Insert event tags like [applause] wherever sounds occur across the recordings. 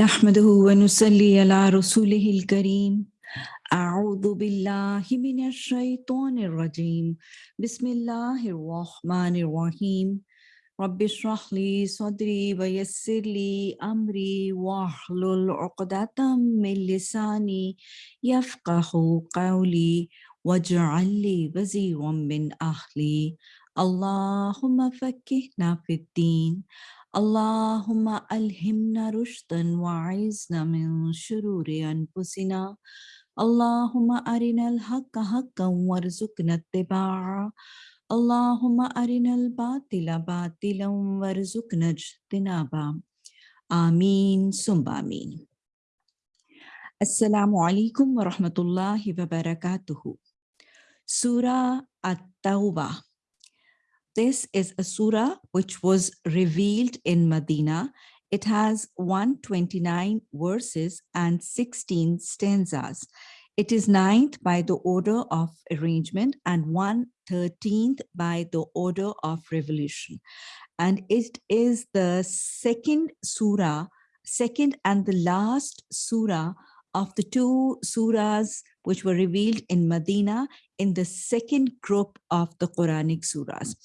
نحمده ونصلي على رسوله الكريم. أعوذ بالله من الشيطان الرجيم. بسم الله الرحمن الرحيم. رب اشرح لي صدري ويسر لي أمري واحلل عقدة من لساني يفقه قولي واجعل لي وزيرا من أهلي. اللهم فكهنا في الدين. اللهم ألهمنا رشدا وعزنا من شرور أنفسنا. اللهم أرنا الحق حقا وارزقنا اتباعه. اللهم أرنا الباطل باطلا وارزقنا اجتنابا آمين ثم آمين. السلام عليكم ورحمة الله وبركاته. سورة التوبة. This is a surah which was revealed in Medina. It has 129 verses and 16 stanzas. It is ninth by the order of arrangement and 113th by the order of revolution. And it is the second surah, second and the last surah of the two surahs which were revealed in Medina in the second group of the Quranic surahs.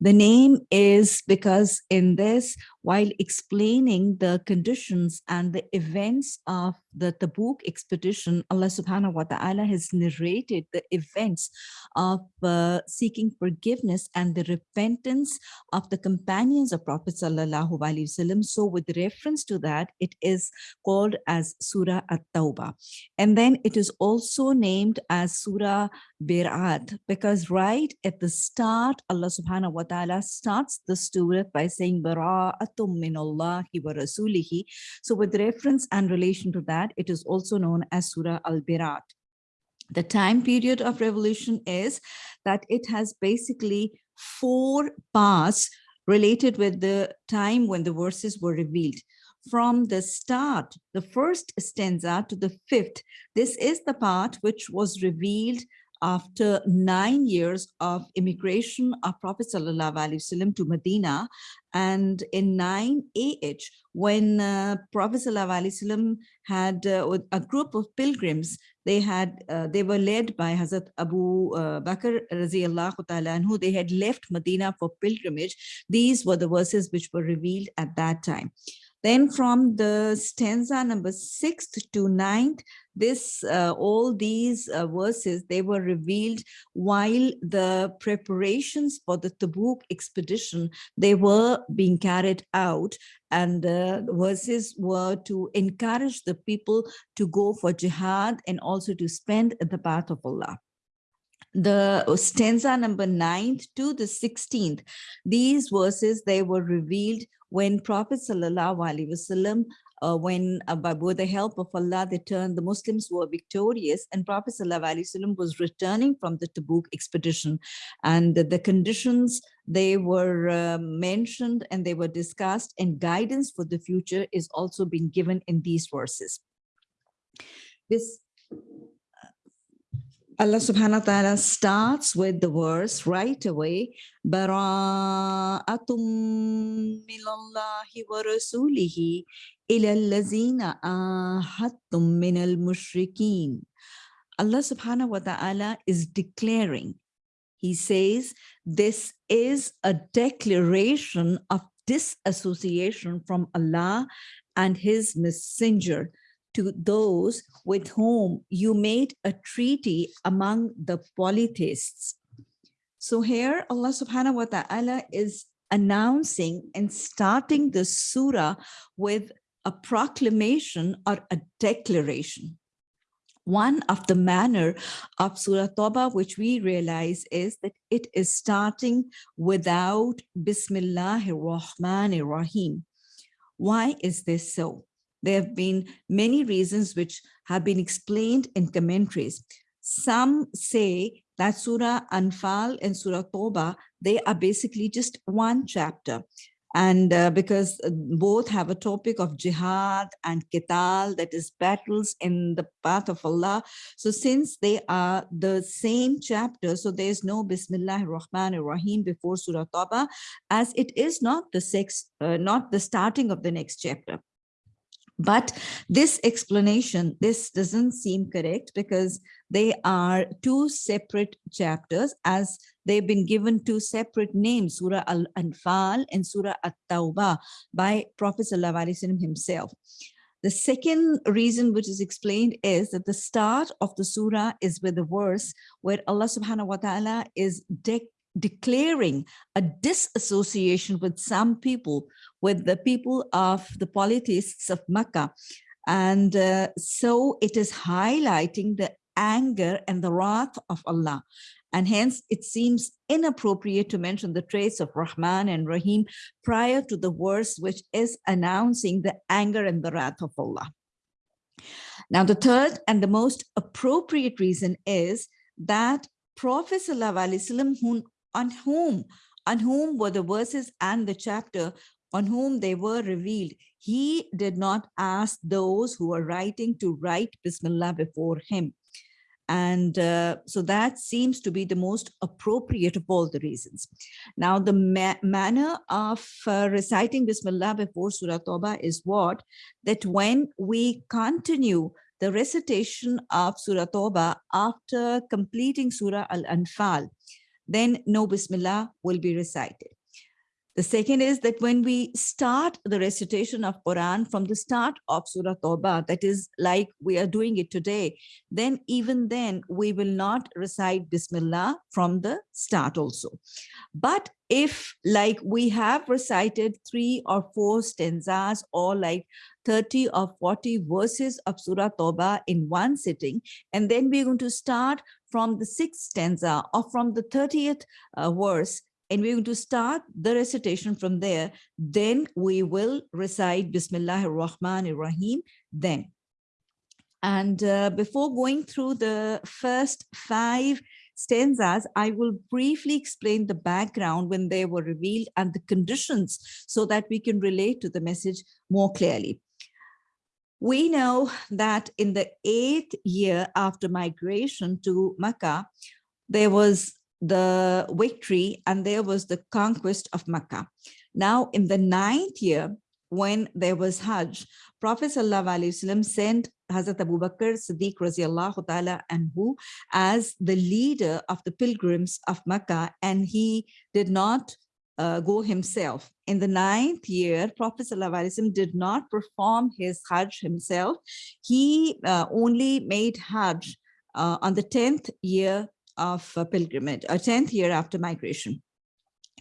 The name is because in this, while explaining the conditions and the events of the Tabuk expedition, Allah subhanahu wa ta'ala has narrated the events of uh, seeking forgiveness and the repentance of the companions of Prophet sallallahu alaihi wasallam. So with reference to that, it is called as Surah At-Tawbah. And then it is also named as Surah Birat because right at the start, Allah subhanahu wa ta'ala starts the surah by saying Bara'atum min Allahi wa rasulihi. So with reference and relation to that, it is also known as Surah Al-Birat. The time period of revolution is that it has basically four parts related with the time when the verses were revealed from the start, the first stanza to the fifth. This is the part which was revealed after nine years of immigration of Prophet Wasallam to Medina. And in 9 AH when uh, Prophet Wasallam had uh, a group of pilgrims they had uh, they were led by Hazrat Abu uh, Bakr radiallahu and who they had left Medina for pilgrimage. These were the verses which were revealed at that time then from the stanza number sixth to ninth, this uh, all these uh, verses, they were revealed while the preparations for the Tabuk expedition, they were being carried out. And the verses were to encourage the people to go for jihad and also to spend the path of Allah the stanza number 9th to the 16th these verses they were revealed when Prophet Sallallahu Alaihi Wasallam, uh, when uh, by with the help of Allah, they turned, the Muslims were victorious and Prophet Sallallahu Alaihi Wasallam was returning from the Tabuk expedition. And the, the conditions they were uh, mentioned and they were discussed and guidance for the future is also being given in these verses. This Allah subhanahu wa ta'ala starts with the verse right away. Bara'atum minallahi wa rasulihi ila allazina ahadtum minal mushrikeen. Allah subhanahu wa ta'ala is declaring. He says, this is a declaration of disassociation from Allah and his messenger to those with whom you made a treaty among the polytheists. So here Allah subhanahu wa ta'ala is announcing and starting the surah with a proclamation or a declaration. One of the manner of Surah Tawbah, which we realize is that it is starting without Bismillahir Rahmanir Rahim. Why is this so? There have been many reasons which have been explained in commentaries. Some say that Surah Anfal and Surah Tawbah, they are basically just one chapter. And uh, because uh, both have a topic of jihad and qital, that is battles in the path of Allah. So since they are the same chapter, so there is no Bismillah ar-Rahman ar-Rahim before Surah Tawbah, as it is not the sex, uh, not the starting of the next chapter. But this explanation, this doesn't seem correct because they are two separate chapters as they've been given two separate names, Surah Al-Anfal and Surah At-Tawbah by Prophet ﷺ himself. The second reason which is explained is that the start of the surah is with the verse where Allah subhanahu wa ta'ala is de declaring a disassociation with some people, with the people of the polytheists of Makkah. And uh, so it is highlighting the anger and the wrath of Allah. And hence it seems inappropriate to mention the traits of Rahman and Rahim prior to the verse which is announcing the anger and the wrath of Allah. Now, the third and the most appropriate reason is that Prophet ﷺ, on whom, on whom were the verses and the chapter on whom they were revealed. He did not ask those who were writing to write Bismillah before him. And uh, so that seems to be the most appropriate of all the reasons. Now, the ma manner of uh, reciting Bismillah before Surah Tawbah is what? That when we continue the recitation of Surah Tawbah after completing Surah Al-Anfal, then no Bismillah will be recited. The second is that when we start the recitation of Quran from the start of Surah Tawbah, that is like we are doing it today, then even then we will not recite Bismillah from the start also. But if like we have recited three or four stanzas or like 30 or 40 verses of Surah Tawbah in one sitting, and then we're going to start from the sixth stanza or from the 30th uh, verse, and we're going to start the recitation from there. Then we will recite Bismillah ar-Rahman ar-Rahim then. And uh, before going through the first five stanzas, I will briefly explain the background when they were revealed and the conditions so that we can relate to the message more clearly. We know that in the eighth year after migration to Mecca, there was the victory and there was the conquest of Mecca. Now in the ninth year, when there was Hajj, Prophet ﷺ sent Hazrat Abu Bakr Siddiq radiallahu ta'ala anhu as the leader of the pilgrims of Mecca and he did not uh, go himself. In the ninth year, Prophet ﷺ did not perform his Hajj himself. He uh, only made Hajj uh, on the 10th year of pilgrimage, a 10th year after migration.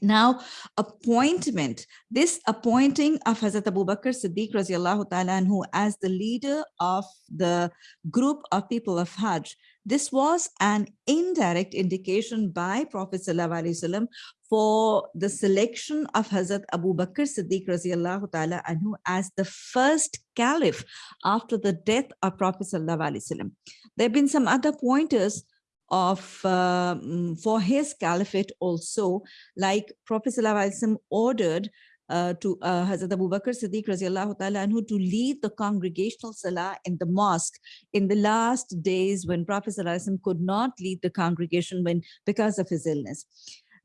Now, appointment, this appointing of Hazrat Abu Bakr Siddiq radiallahu ta'ala as the leader of the group of people of Hajj, this was an indirect indication by Prophet Wasallam for the selection of Hazrat Abu Bakr Siddiq anhu as the first caliph after the death of Prophet Wasallam. There have been some other pointers of uh, for his caliphate also, like Prophet ﷺ ordered to uh, Hazrat Abu Bakr Siddiq ta'ala anhu to lead the congregational salah in the mosque in the last days when Prophet ﷺ could not lead the congregation when because of his illness.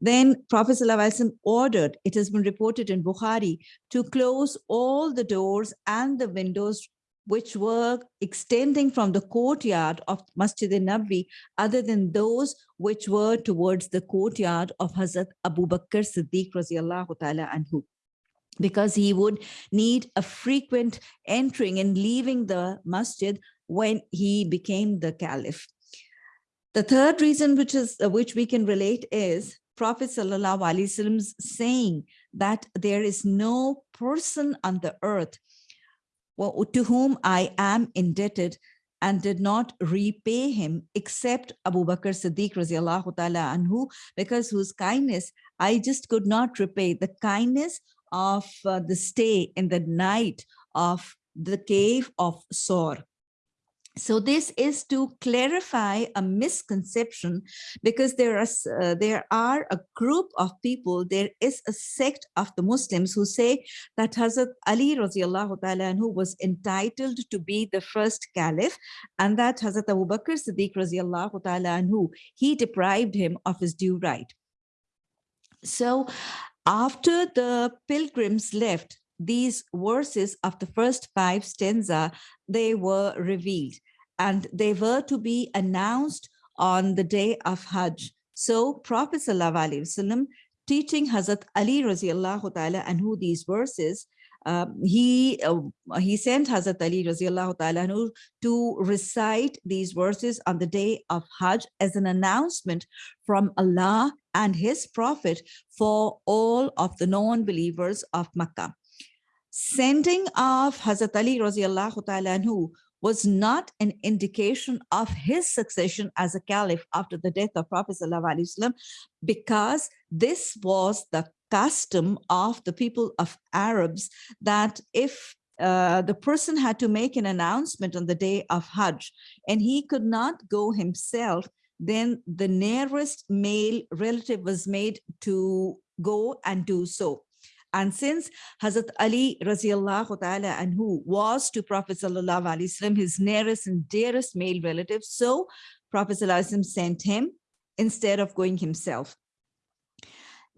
Then Prophet ﷺ ordered, it has been reported in Bukhari, to close all the doors and the windows which were extending from the courtyard of Masjid al-nabi other than those which were towards the courtyard of Hazrat Abu Bakr Siddiq radiallahu ta'ala anhu because he would need a frequent entering and leaving the masjid when he became the caliph. The third reason which is uh, which we can relate is Prophet Sallallahu Alaihi Wasallam's saying that there is no person on the earth to whom I am indebted and did not repay him except Abu Bakr Siddiq radiallahu ta'ala anhu because whose kindness I just could not repay the kindness of uh, the stay in the night of the cave of Sor. So this is to clarify a misconception because there are uh, there are a group of people, there is a sect of the Muslims who say that Hazrat Ali radiallahu ta'ala who was entitled to be the first caliph and that Hazrat Abu Bakr Siddiq radiallahu ta'ala who he deprived him of his due right. So after the pilgrims left, these verses of the first five stanza, they were revealed and they were to be announced on the day of Hajj. So Prophet Wasallam teaching Hazrat Ali radiallahu ta'ala and who these verses, uh, he uh, he sent Hazrat Ali ta'ala to recite these verses on the day of Hajj as an announcement from Allah and his prophet for all of the non-believers of Makkah. Sending of Hazrat Ali ta'ala was not an indication of his succession as a caliph after the death of Prophet ﷺ, because this was the custom of the people of Arabs that if uh, the person had to make an announcement on the day of Hajj and he could not go himself, then the nearest male relative was made to go and do so. And since Hazrat Ali radiallahu ta'ala anhu was to Prophet sallallahu alaihi wasallam his nearest and dearest male relative, so Prophet sallallahu sent him instead of going himself.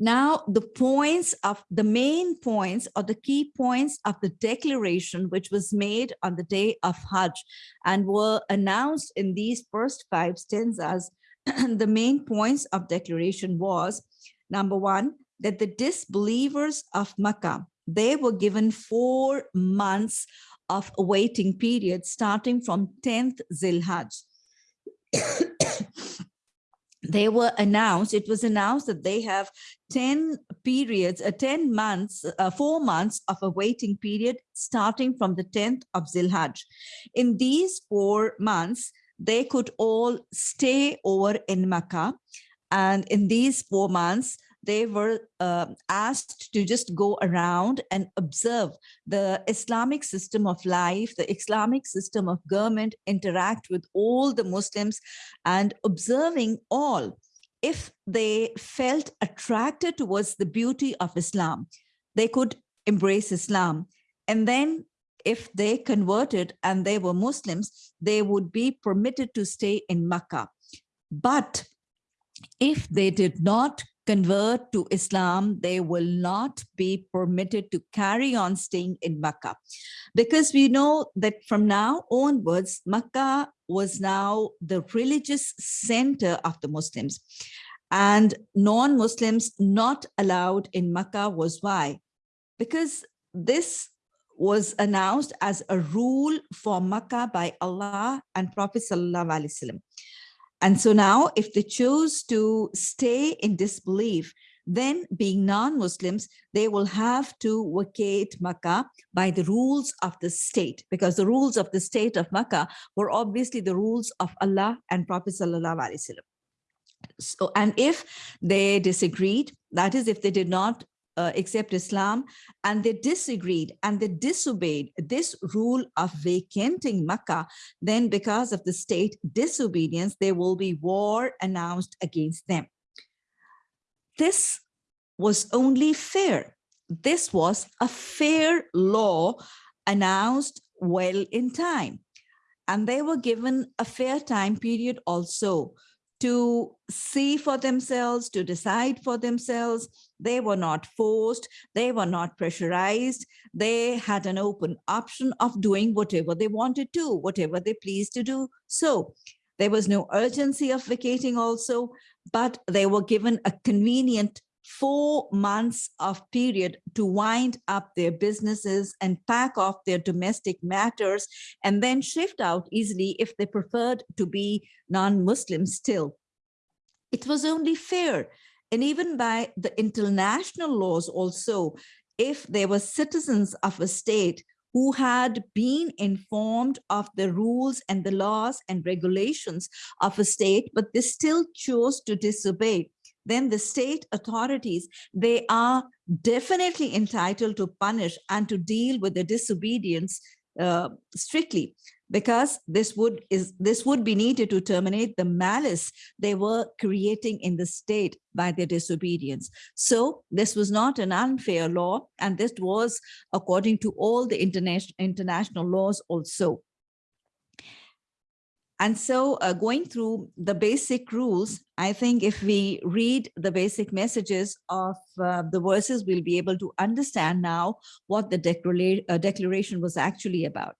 Now, the points of the main points or the key points of the declaration, which was made on the day of Hajj and were announced in these first five stanzas, [clears throat] the main points of declaration was, number one, that the disbelievers of Makkah, they were given four months of waiting period starting from 10th Zilhajj. They were announced, it was announced that they have 10 periods, uh, 10 months, uh, four months of a waiting period starting from the 10th of Zilhajj. In these four months, they could all stay over in Makkah. And in these four months, they were uh, asked to just go around and observe the Islamic system of life, the Islamic system of government, interact with all the Muslims and observing all. If they felt attracted towards the beauty of Islam, they could embrace Islam. And then if they converted and they were Muslims, they would be permitted to stay in Makkah. But if they did not convert to Islam, they will not be permitted to carry on staying in Makkah. Because we know that from now onwards, Makkah was now the religious center of the Muslims. And non-Muslims not allowed in Makkah was why? Because this was announced as a rule for Makkah by Allah and Prophet Sallallahu Alaihi Wasallam. And so now if they choose to stay in disbelief, then being non-Muslims, they will have to vacate Makkah by the rules of the state, because the rules of the state of Makkah were obviously the rules of Allah and Prophet Sallallahu Alaihi Wasallam. So, and if they disagreed, that is, if they did not uh, accept Islam and they disagreed and they disobeyed this rule of vacating Makkah, then because of the state disobedience, there will be war announced against them. This was only fair. This was a fair law announced well in time. And they were given a fair time period also to see for themselves, to decide for themselves. They were not forced, they were not pressurized. They had an open option of doing whatever they wanted to, whatever they pleased to do. So there was no urgency of vacating also, but they were given a convenient four months of period to wind up their businesses and pack off their domestic matters and then shift out easily if they preferred to be non-Muslim still. It was only fair. And even by the international laws also, if there were citizens of a state who had been informed of the rules and the laws and regulations of a state, but they still chose to disobey, then the state authorities, they are definitely entitled to punish and to deal with the disobedience uh, strictly because this would is this would be needed to terminate the malice they were creating in the state by their disobedience so this was not an unfair law and this was according to all the international international laws also And so uh, going through the basic rules, I think if we read the basic messages of uh, the verses, we'll be able to understand now what the declara uh, declaration was actually about.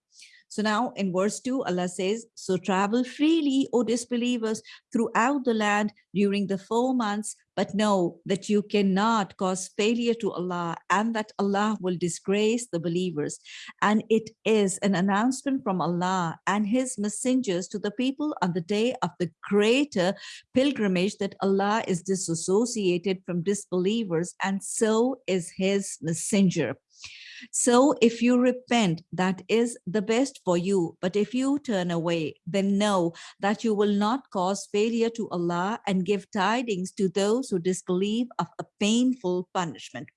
So now in verse 2, Allah says, So travel freely, O disbelievers, throughout the land during the four months, but know that you cannot cause failure to Allah and that Allah will disgrace the believers. And it is an announcement from Allah and his messengers to the people on the day of the greater pilgrimage that Allah is disassociated from disbelievers and so is his messenger. So if you repent, that is the best for you. But if you turn away, then know that you will not cause failure to Allah and give tidings to those who disbelieve of a painful punishment.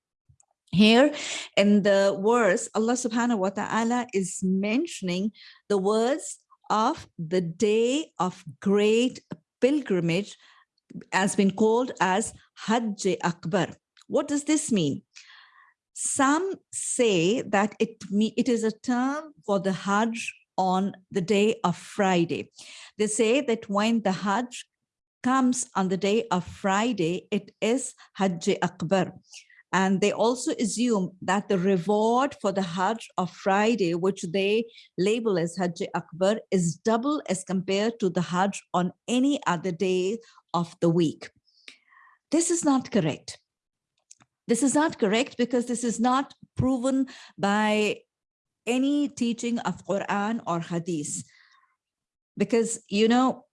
Here in the verse, Allah subhanahu wa ta'ala is mentioning the words of the day of great pilgrimage has been called as Hajj Akbar. What does this mean? Some say that it, it is a term for the Hajj on the day of Friday. They say that when the Hajj comes on the day of Friday, it is Hajj Akbar. And they also assume that the reward for the Hajj of Friday, which they label as Hajj Akbar, is double as compared to the Hajj on any other day of the week. This is not correct. This is not correct because this is not proven by any teaching of Quran or Hadith. Because, you know,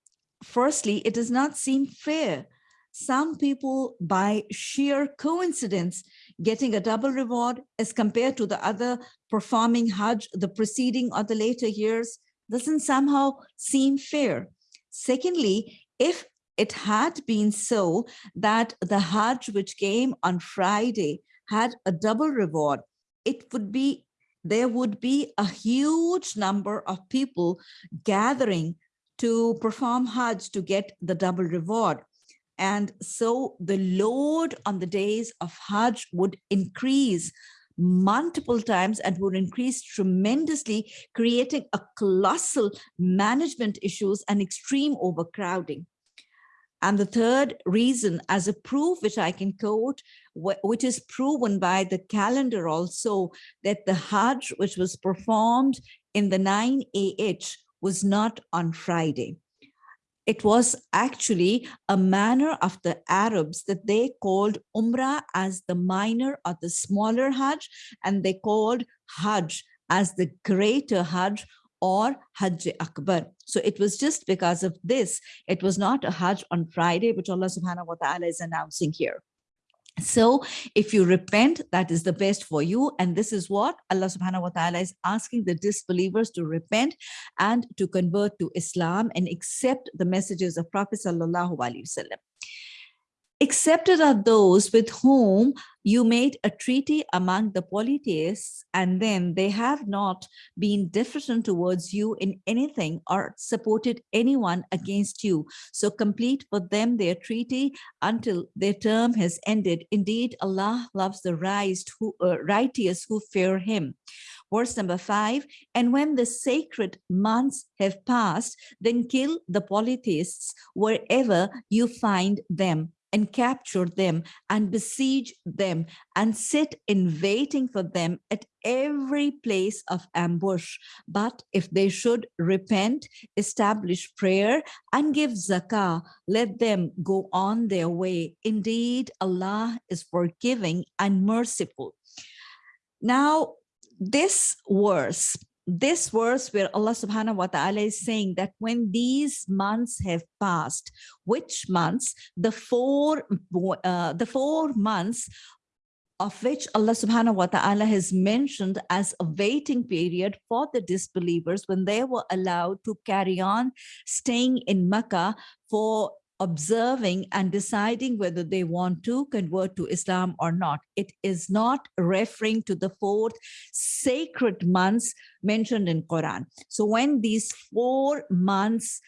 firstly, it does not seem fair. Some people, by sheer coincidence, getting a double reward as compared to the other performing Hajj, the preceding or the later years, doesn't somehow seem fair. Secondly, if it had been so that the Hajj which came on Friday had a double reward, it would be, there would be a huge number of people gathering to perform Hajj to get the double reward. And so the load on the days of Hajj would increase multiple times and would increase tremendously, creating a colossal management issues and extreme overcrowding. And the third reason as a proof, which I can quote, which is proven by the calendar also, that the Hajj, which was performed in the 9 AH, was not on Friday. It was actually a manner of the Arabs that they called Umrah as the minor or the smaller Hajj, and they called Hajj as the greater Hajj or Hajj Akbar. So it was just because of this, it was not a Hajj on Friday, which Allah subhanahu wa ta'ala is announcing here. So if you repent, that is the best for you. And this is what Allah subhanahu wa ta'ala is asking the disbelievers to repent and to convert to Islam and accept the messages of Prophet sallallahu alaihi wasallam. Accepted are those with whom you made a treaty among the polytheists, and then they have not been different towards you in anything or supported anyone against you. So complete for them their treaty until their term has ended. Indeed, Allah loves the uh, righteous who fear him. Verse number five, and when the sacred months have passed, then kill the polytheists wherever you find them and capture them and besiege them and sit in waiting for them at every place of ambush. But if they should repent, establish prayer and give zakah, let them go on their way. Indeed, Allah is forgiving and merciful. Now, this verse this verse where Allah subhanahu wa ta'ala is saying that when these months have passed, which months? The four, uh, the four months of which Allah subhanahu wa ta'ala has mentioned as a waiting period for the disbelievers when they were allowed to carry on staying in Makkah for observing and deciding whether they want to convert to Islam or not. It is not referring to the fourth sacred months mentioned in Quran. So when these four months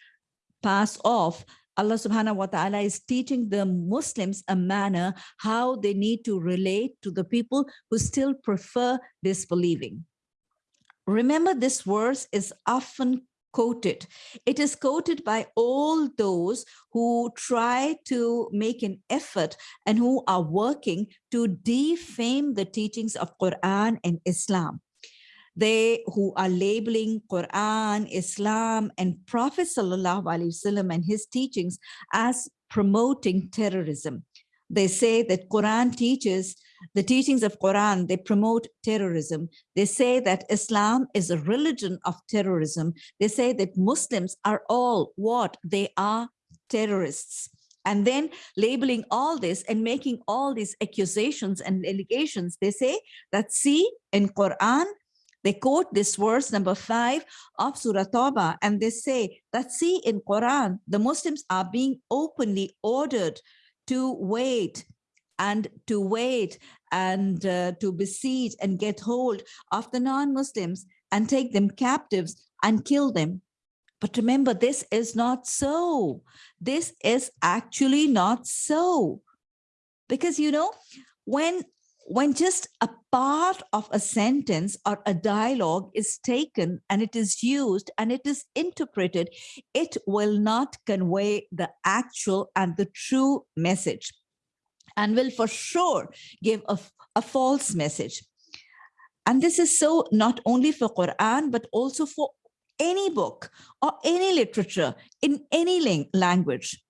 pass off, Allah subhanahu wa ta'ala is teaching the Muslims a manner how they need to relate to the people who still prefer disbelieving. Remember this verse is often quoted. It is quoted by all those who try to make an effort and who are working to defame the teachings of Quran and Islam. They who are labeling Quran, Islam, and Prophet Wasallam and his teachings as promoting terrorism. They say that Quran teaches the teachings of Quran, they promote terrorism. They say that Islam is a religion of terrorism. They say that Muslims are all what? They are terrorists. And then labeling all this and making all these accusations and allegations, they say that see in Quran, they quote this verse number five of Surah Tawbah, and they say that see in Quran, the Muslims are being openly ordered to wait and to wait and uh, to besiege and get hold of the non-Muslims and take them captives and kill them. But remember, this is not so. This is actually not so. Because, you know, when, when just a part of a sentence or a dialogue is taken and it is used and it is interpreted, it will not convey the actual and the true message and will for sure give a, a false message. And this is so not only for Quran, but also for any book or any literature in any language.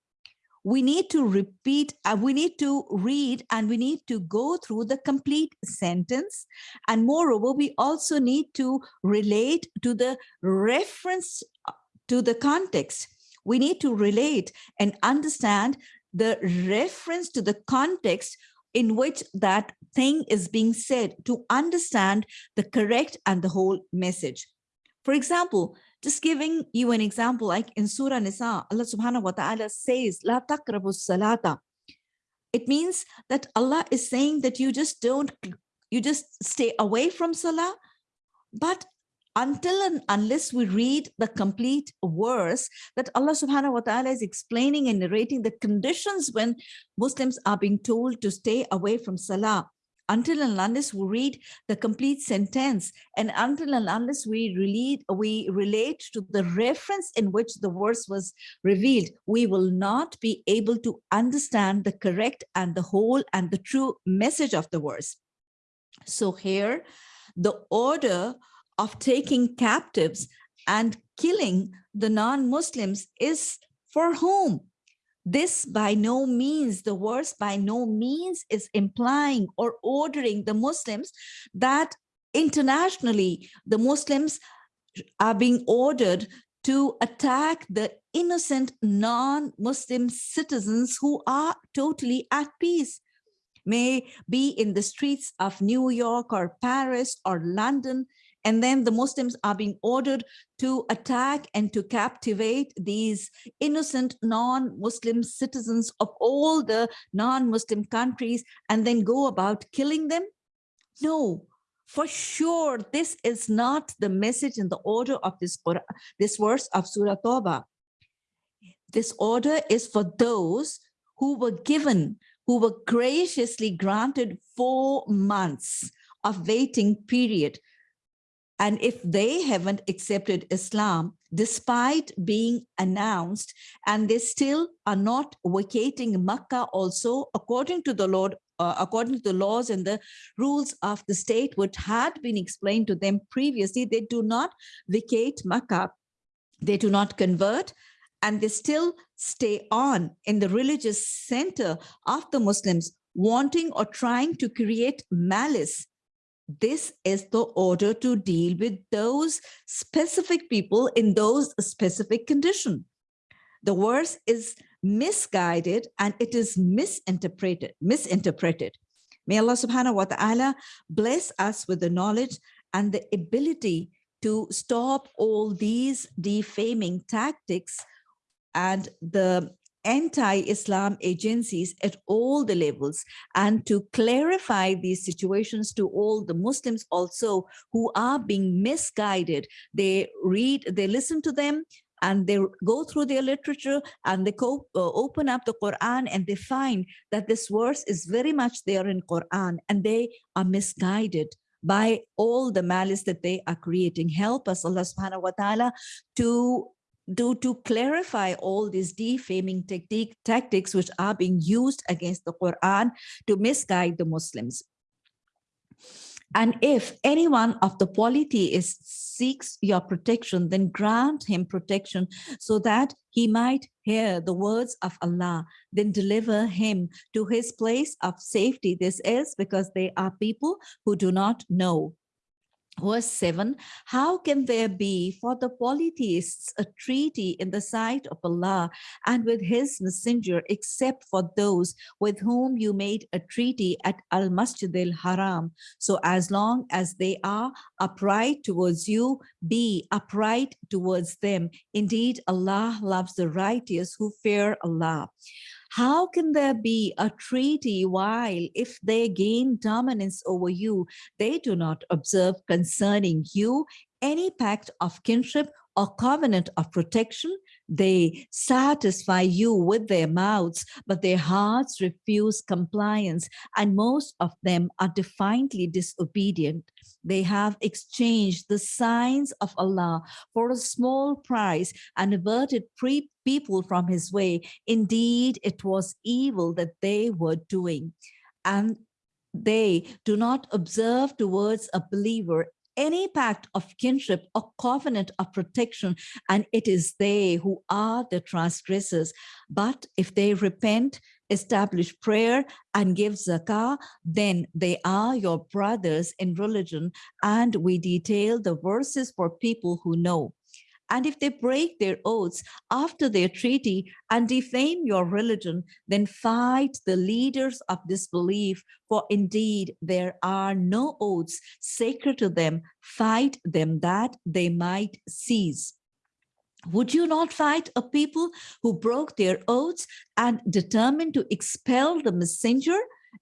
We need to repeat, uh, we need to read and we need to go through the complete sentence. And moreover, we also need to relate to the reference uh, to the context. We need to relate and understand the reference to the context in which that thing is being said to understand the correct and the whole message. For example, just giving you an example, like in Surah Nisa, Allah subhanahu wa ta'ala says, La taqrabu salata. It means that Allah is saying that you just don't, you just stay away from salah, but until and unless we read the complete verse that Allah subhanahu wa ta'ala is explaining and narrating the conditions when Muslims are being told to stay away from salah until and unless we read the complete sentence and until and unless we relate, we relate to the reference in which the verse was revealed, we will not be able to understand the correct and the whole and the true message of the verse. So here, the order of taking captives and killing the non-Muslims is for whom? This by no means, the verse by no means is implying or ordering the Muslims that internationally the Muslims are being ordered to attack the innocent non-Muslim citizens who are totally at peace may be in the streets of New York or Paris or London and then the Muslims are being ordered to attack and to captivate these innocent non-Muslim citizens of all the non-Muslim countries and then go about killing them? No, for sure, this is not the message in the order of this, this verse of Surah Tawbah. This order is for those who were given, who were graciously granted four months of waiting period and if they haven't accepted Islam, despite being announced, and they still are not vacating Makkah also, according to the Lord, uh, according to the laws and the rules of the state, which had been explained to them previously, they do not vacate Makkah. They do not convert, and they still stay on in the religious center of the Muslims, wanting or trying to create malice this is the order to deal with those specific people in those specific condition. The verse is misguided and it is misinterpreted, misinterpreted. May Allah subhanahu wa ta'ala bless us with the knowledge and the ability to stop all these defaming tactics and the anti-Islam agencies at all the levels and to clarify these situations to all the Muslims also who are being misguided. They read, they listen to them, and they go through their literature and they uh, open up the Quran and they find that this verse is very much there in Quran and they are misguided by all the malice that they are creating. Help us, Allah subhanahu wa ta'ala, to do to clarify all these defaming technique, tactics which are being used against the Quran to misguide the Muslims. And if anyone of the polytheists seeks your protection, then grant him protection so that he might hear the words of Allah, then deliver him to his place of safety. This is because they are people who do not know verse 7 how can there be for the polytheists a treaty in the sight of allah and with his messenger except for those with whom you made a treaty at al masjid al haram? So as long as they are upright towards you be upright towards them. Indeed allah loves the righteous who fear allah how can there be a treaty while if they gain dominance over you, they do not observe concerning you any pact of kinship or covenant of protection. They satisfy you with their mouths, but their hearts refuse compliance, and most of them are defiantly disobedient. They have exchanged the signs of Allah for a small price and averted people from his way. Indeed, it was evil that they were doing. And they do not observe towards a believer any pact of kinship or covenant of protection, and it is they who are the transgressors. But if they repent, establish prayer and give zakah, then they are your brothers in religion. And we detail the verses for people who know. And if they break their oaths after their treaty and defame your religion, then fight the leaders of disbelief, for indeed there are no oaths sacred to them. Fight them that they might cease. Would you not fight a people who broke their oaths and determined to expel the messenger?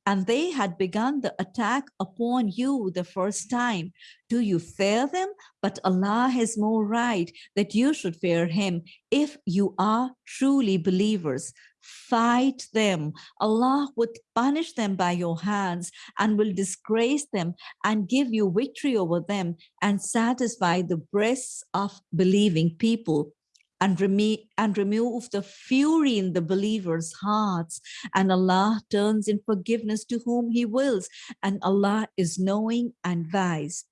And they had begun the attack upon you the first time. Do you fear them? But Allah has more right that you should fear him if you are truly believers. Fight them. Allah would punish them by your hands and will disgrace them and give you victory over them and satisfy the breasts of believing people and, reme and remove the fury in the believers' hearts. And Allah turns in forgiveness to whom he wills. And Allah is knowing and wise.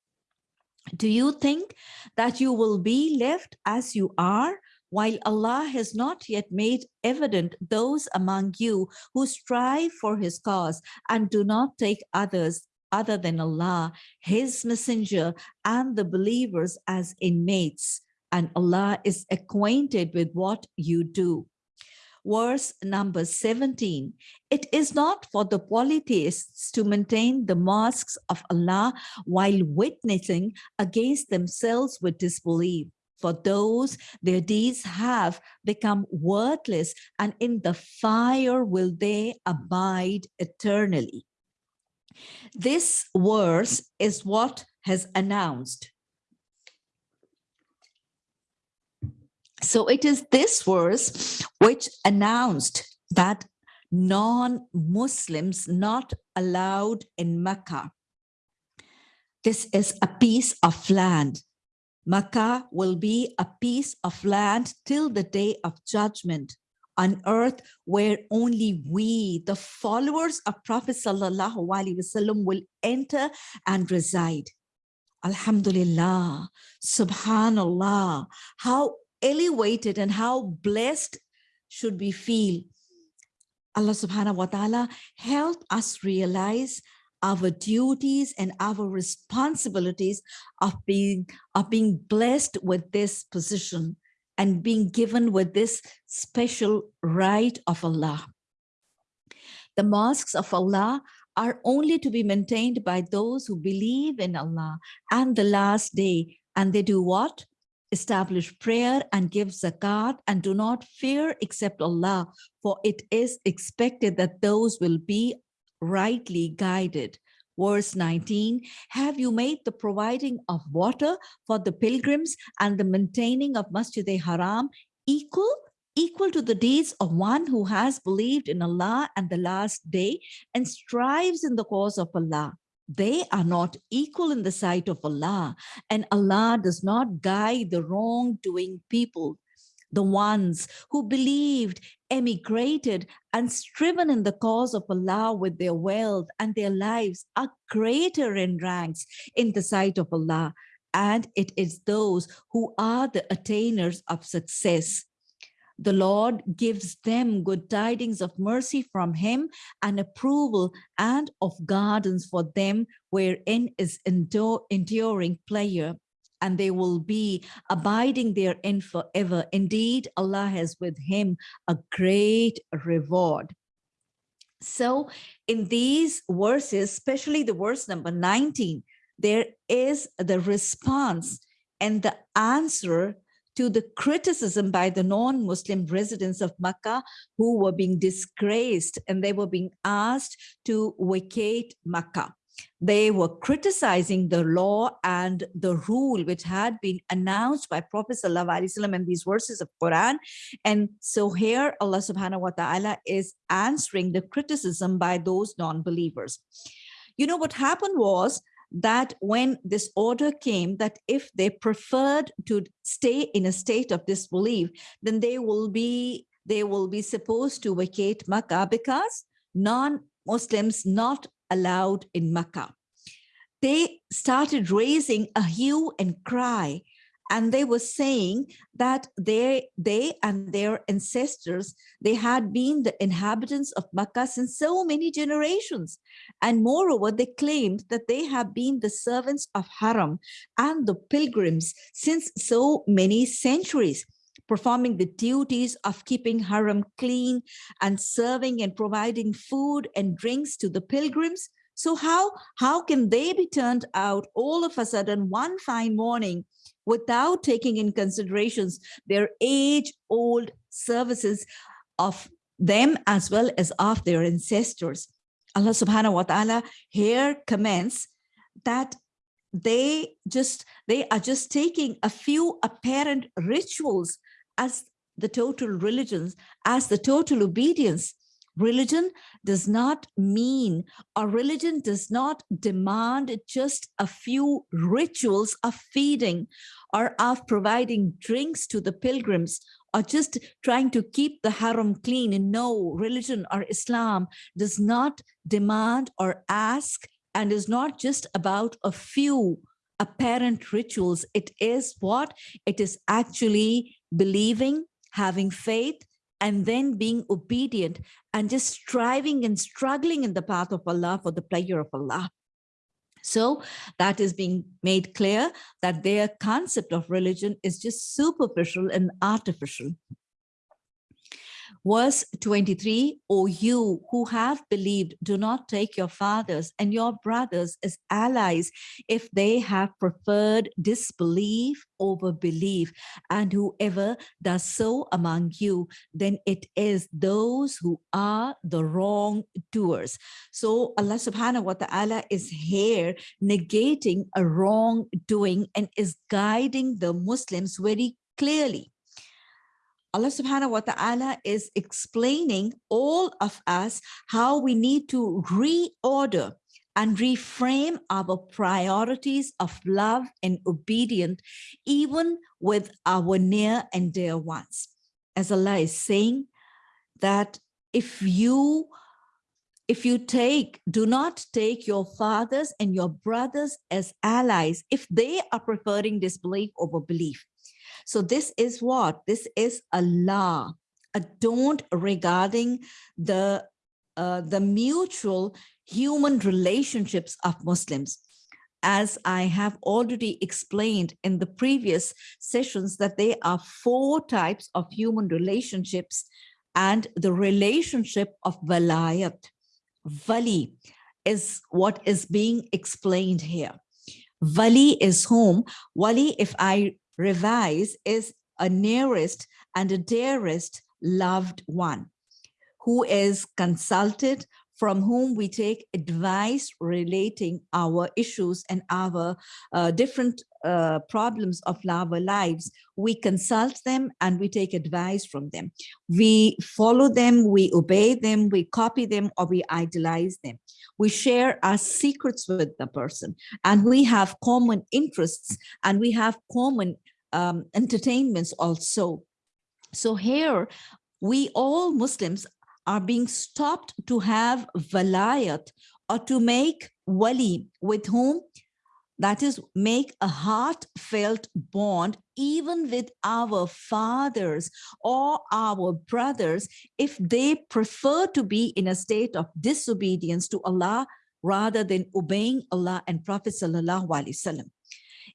Do you think that you will be left as you are while Allah has not yet made evident those among you who strive for his cause and do not take others other than Allah, his messenger and the believers as inmates and Allah is acquainted with what you do. Verse number 17, it is not for the polytheists to maintain the mosques of Allah while witnessing against themselves with disbelief. For those, their deeds have become worthless and in the fire will they abide eternally. This verse is what has announced So it is this verse which announced that non-Muslims not allowed in Mecca. This is a piece of land. Mecca will be a piece of land till the day of judgment on earth where only we, the followers of Prophet Sallallahu Alaihi Wasallam will enter and reside. Alhamdulillah, Subhanallah, how elevated and how blessed should we feel. Allah subhanahu wa ta'ala help us realize our duties and our responsibilities of being, of being blessed with this position and being given with this special right of Allah. The mosques of Allah are only to be maintained by those who believe in Allah and the last day. And they do what? Establish prayer and give zakat and do not fear except Allah, for it is expected that those will be rightly guided. Verse 19, have you made the providing of water for the pilgrims and the maintaining of Masjid-e-Haram equal? Equal to the deeds of one who has believed in Allah and the last day and strives in the cause of Allah. They are not equal in the sight of Allah and Allah does not guide the wrongdoing people the ones who believed, emigrated, and striven in the cause of Allah with their wealth and their lives are greater in ranks in the sight of Allah. And it is those who are the attainers of success. The Lord gives them good tidings of mercy from him and approval and of gardens for them wherein is endure, enduring pleasure and they will be abiding therein forever. Indeed, Allah has with him a great reward. So in these verses, especially the verse number 19, there is the response and the answer to the criticism by the non-Muslim residents of Makkah who were being disgraced and they were being asked to vacate Makkah they were criticizing the law and the rule which had been announced by Prophet Wasallam in these verses of Quran. And so here Allah subhanahu wa ta'ala is answering the criticism by those non-believers. You know, what happened was that when this order came that if they preferred to stay in a state of disbelief, then they will be they will be supposed to vacate Makkah because non-Muslims not allowed in Makkah. They started raising a hue and cry and they were saying that they, they and their ancestors, they had been the inhabitants of Makkah since so many generations. And moreover, they claimed that they have been the servants of Haram and the pilgrims since so many centuries performing the duties of keeping Haram clean and serving and providing food and drinks to the pilgrims. So how, how can they be turned out all of a sudden one fine morning without taking in considerations their age-old services of them as well as of their ancestors. Allah subhanahu wa ta'ala here comments that they just they are just taking a few apparent rituals as the total religions, as the total obedience. Religion does not mean, or religion does not demand just a few rituals of feeding or of providing drinks to the pilgrims or just trying to keep the haram clean. And no, religion or Islam does not demand or ask and is not just about a few apparent rituals. It is what? It is actually believing, having faith, and then being obedient and just striving and struggling in the path of Allah for the pleasure of Allah. So that is being made clear that their concept of religion is just superficial and artificial. Verse 23, O you who have believed, do not take your fathers and your brothers as allies if they have preferred disbelief over belief. And whoever does so among you, then it is those who are the wrongdoers. So Allah subhanahu wa ta'ala is here negating a wrongdoing and is guiding the Muslims very clearly. Allah subhanahu wa ta'ala is explaining all of us how we need to reorder and reframe our priorities of love and obedience, even with our near and dear ones. As Allah is saying that if you if you take, do not take your fathers and your brothers as allies if they are preferring disbelief over belief. So this is what? This is a law, a don't regarding the, uh, the mutual human relationships of Muslims. As I have already explained in the previous sessions that there are four types of human relationships and the relationship of walayat, wali, is what is being explained here. Wali is whom? Wali, if I revise is a nearest and a dearest loved one who is consulted from whom we take advice relating our issues and our uh, different uh, problems of our lives. We consult them and we take advice from them. We follow them, we obey them, we copy them, or we idolize them. We share our secrets with the person and we have common interests and we have common um, entertainments also. So here, we all Muslims are being stopped to have valayat or to make wali with whom that is make a heartfelt bond even with our fathers or our brothers if they prefer to be in a state of disobedience to Allah rather than obeying Allah and Prophet sallallahu alaihi wasallam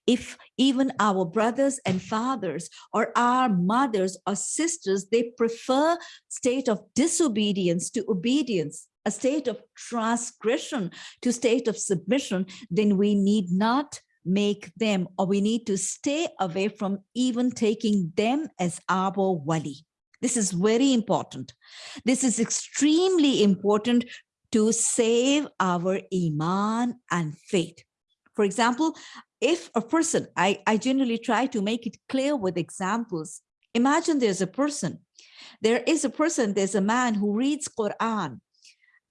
if even our brothers and fathers or our mothers or sisters, they prefer state of disobedience to obedience, a state of transgression to state of submission, then we need not make them or we need to stay away from even taking them as our wali. This is very important. This is extremely important to save our iman and faith. For example, if a person, I, I generally try to make it clear with examples. Imagine there's a person, there is a person, there's a man who reads Quran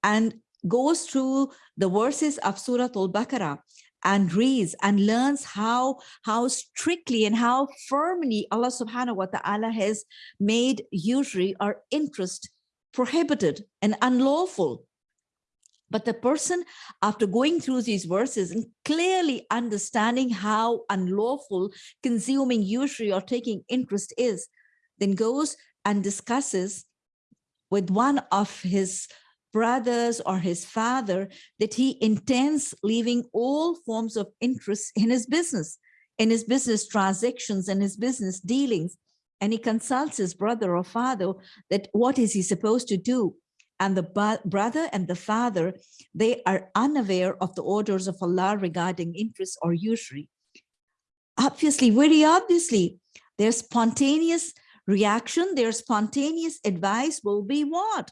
and goes through the verses of Surah Al-Baqarah and reads and learns how how strictly and how firmly Allah subhanahu wa ta'ala has made usury or interest prohibited and unlawful but the person, after going through these verses and clearly understanding how unlawful consuming usury or taking interest is, then goes and discusses with one of his brothers or his father that he intends leaving all forms of interest in his business, in his business transactions and his business dealings. And he consults his brother or father that what is he supposed to do? And the brother and the father, they are unaware of the orders of Allah regarding interest or usury. Obviously, very obviously, their spontaneous reaction, their spontaneous advice will be what?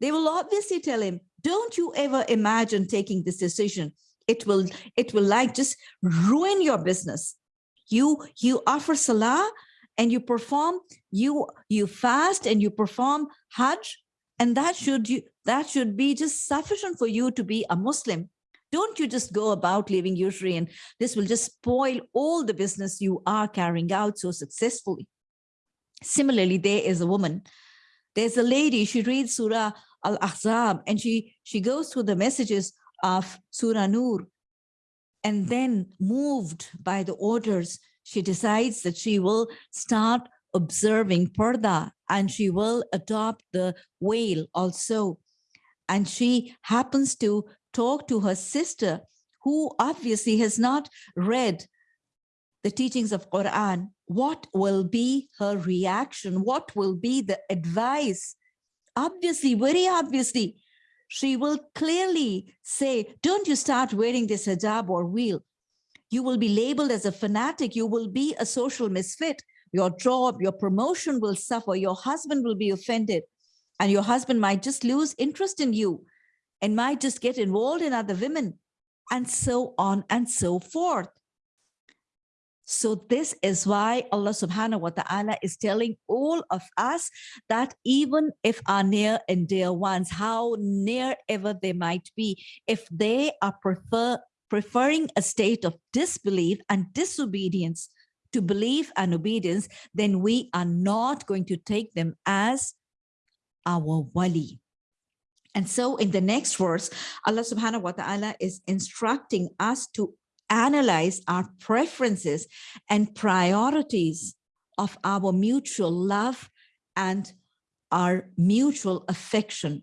They will obviously tell him, don't you ever imagine taking this decision. It will, it will like just ruin your business. You, you offer salah and you perform, you, you fast and you perform hajj and that should you that should be just sufficient for you to be a Muslim. Don't you just go about living usury and this will just spoil all the business you are carrying out so successfully. Similarly, there is a woman, there's a lady, she reads Surah Al-Ahzab and she, she goes through the messages of Surah Nur and then moved by the orders, she decides that she will start observing Parda and she will adopt the veil also. And she happens to talk to her sister who obviously has not read the teachings of Quran. What will be her reaction? What will be the advice? Obviously, very obviously, she will clearly say, don't you start wearing this hijab or veil. You will be labeled as a fanatic. You will be a social misfit your job, your promotion will suffer, your husband will be offended, and your husband might just lose interest in you and might just get involved in other women, and so on and so forth. So this is why Allah subhanahu wa ta'ala is telling all of us that even if our near and dear ones, how near ever they might be, if they are prefer, preferring a state of disbelief and disobedience, to belief and obedience, then we are not going to take them as our wali. And so in the next verse, Allah subhanahu wa ta'ala is instructing us to analyze our preferences and priorities of our mutual love and our mutual affection.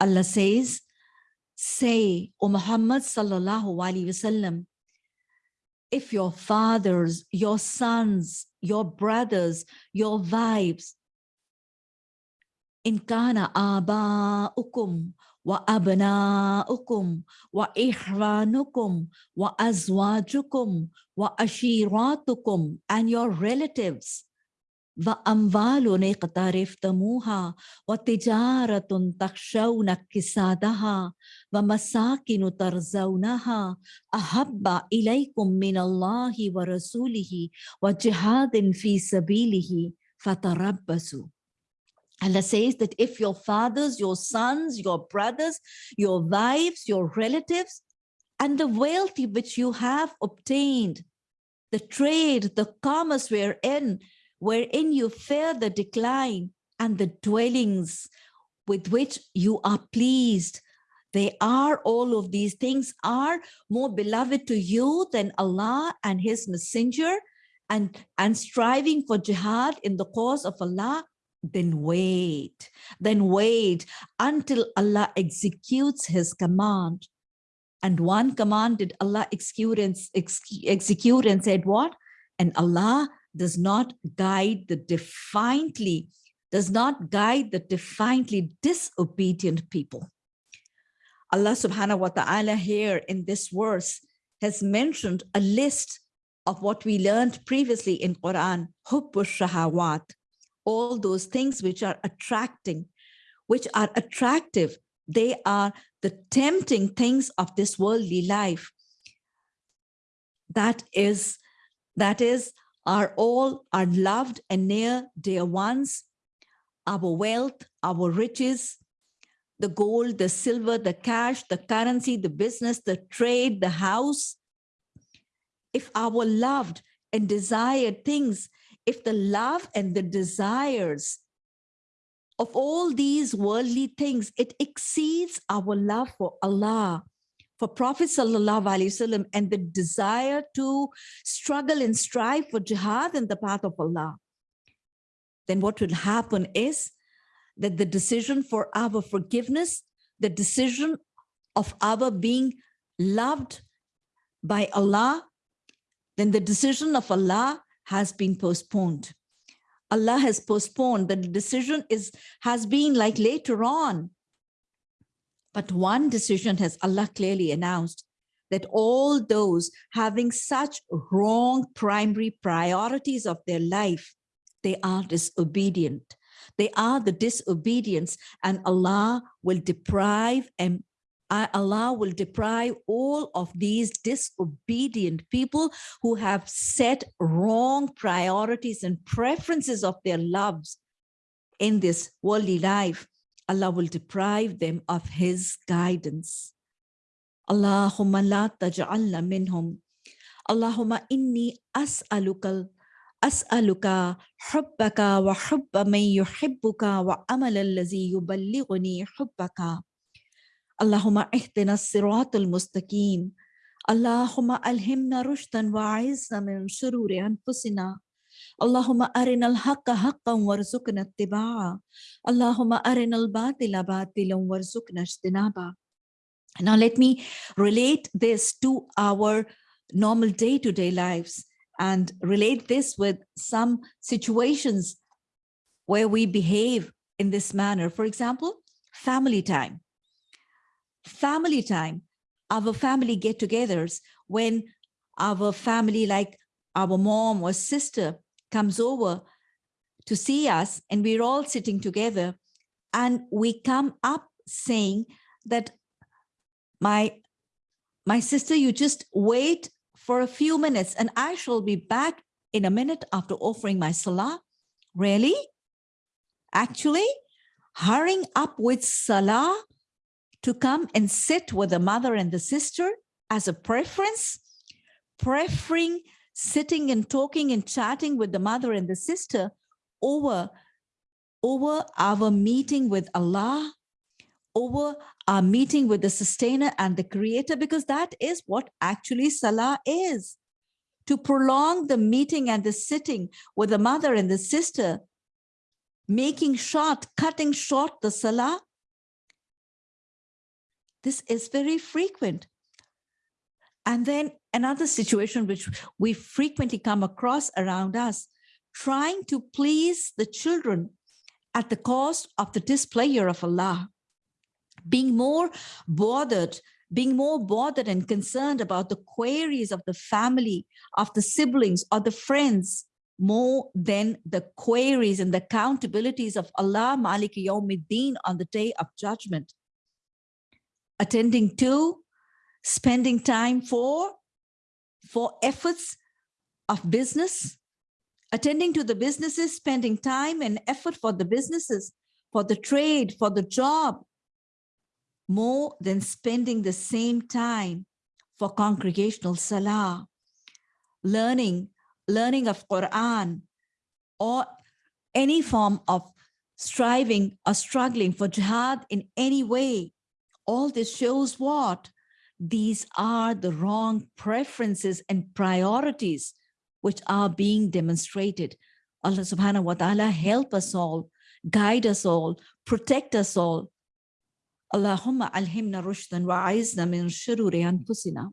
Allah says, say, O Muhammad sallallahu alaihi wasallam, if your fathers, your sons, your brothers, your wives, abna'ukum wa ikhwanukum wa azwajukum wa ashiratukum and your relatives وأموال اقترفتموها وتجارة تخشون كسادها ومساكن ترزونها أحب إليكم من الله ورسوله وجهاد في سبيله فتربصوا Allah says that if your fathers, your sons, your brothers, your wives, your relatives, and the wealth which you have obtained, the trade, the commerce wherein, wherein you fear the decline and the dwellings with which you are pleased. They are, all of these things are more beloved to you than Allah and his messenger and, and striving for jihad in the cause of Allah then wait, then wait until Allah executes his command. And one command did Allah execute and, execute and said what? And Allah does not guide the defiantly, does not guide the defiantly disobedient people. Allah subhanahu wa ta'ala here in this verse has mentioned a list of what we learned previously in Quran, shahawat, all those things which are attracting, which are attractive. They are the tempting things of this worldly life. That is, that is, are all are loved and near dear ones, our wealth, our riches, the gold, the silver, the cash, the currency, the business, the trade, the house. If our loved and desired things if the love and the desires of all these worldly things, it exceeds our love for Allah, for Prophet Wasallam, and the desire to struggle and strive for jihad in the path of Allah, then what will happen is that the decision for our forgiveness, the decision of our being loved by Allah, then the decision of Allah has been postponed. Allah has postponed, the decision is has been like later on. But one decision has Allah clearly announced that all those having such wrong primary priorities of their life, they are disobedient. They are the disobedience and Allah will deprive and uh, Allah will deprive all of these disobedient people who have set wrong priorities and preferences of their loves in this worldly life. Allah will deprive them of his guidance. Allahumma la taj'alna minhum. Allahumma inni as'alukal as'aluka hubbaka wa hubba man yuhibbuka wa amal allazi yuballighuni hubbaka. Allahumma ihdina siratul mustaqim. Allahumma alhimna rushdan wa a'izna min shururi anfusina. Allahumma arinal haqqa haqqan warzuqna ittiba'a. Allahumma arinal batila batilan warzuqna ijtinaba. Now let me relate this to our normal day-to-day -day lives and relate this with some situations where we behave in this manner. For example, family time. Family time, our family get-togethers when our family like our mom or sister comes over to see us and we're all sitting together and we come up saying that my my sister you just wait for a few minutes and i shall be back in a minute after offering my salah. Really? Actually hurrying up with salah to come and sit with the mother and the sister as a preference, preferring sitting and talking and chatting with the mother and the sister over, over our meeting with Allah, over our meeting with the sustainer and the creator, because that is what actually Salah is. To prolong the meeting and the sitting with the mother and the sister, making short, cutting short the Salah, this is very frequent. And then another situation which we frequently come across around us, trying to please the children at the cost of the displeasure of Allah, being more bothered, being more bothered and concerned about the queries of the family, of the siblings or the friends, more than the queries and the accountabilities of Allah Maliki Yawmiddin on the day of judgment. Attending to, spending time for, for efforts of business, attending to the businesses, spending time and effort for the businesses, for the trade, for the job, more than spending the same time for congregational salah, learning, learning of Quran, or any form of striving or struggling for jihad in any way. All this shows what? These are the wrong preferences and priorities which are being demonstrated. Allah subhanahu wa ta'ala help us all, guide us all, protect us all, Allahumma alhimna rushdan wa aizna min shururi anfusina.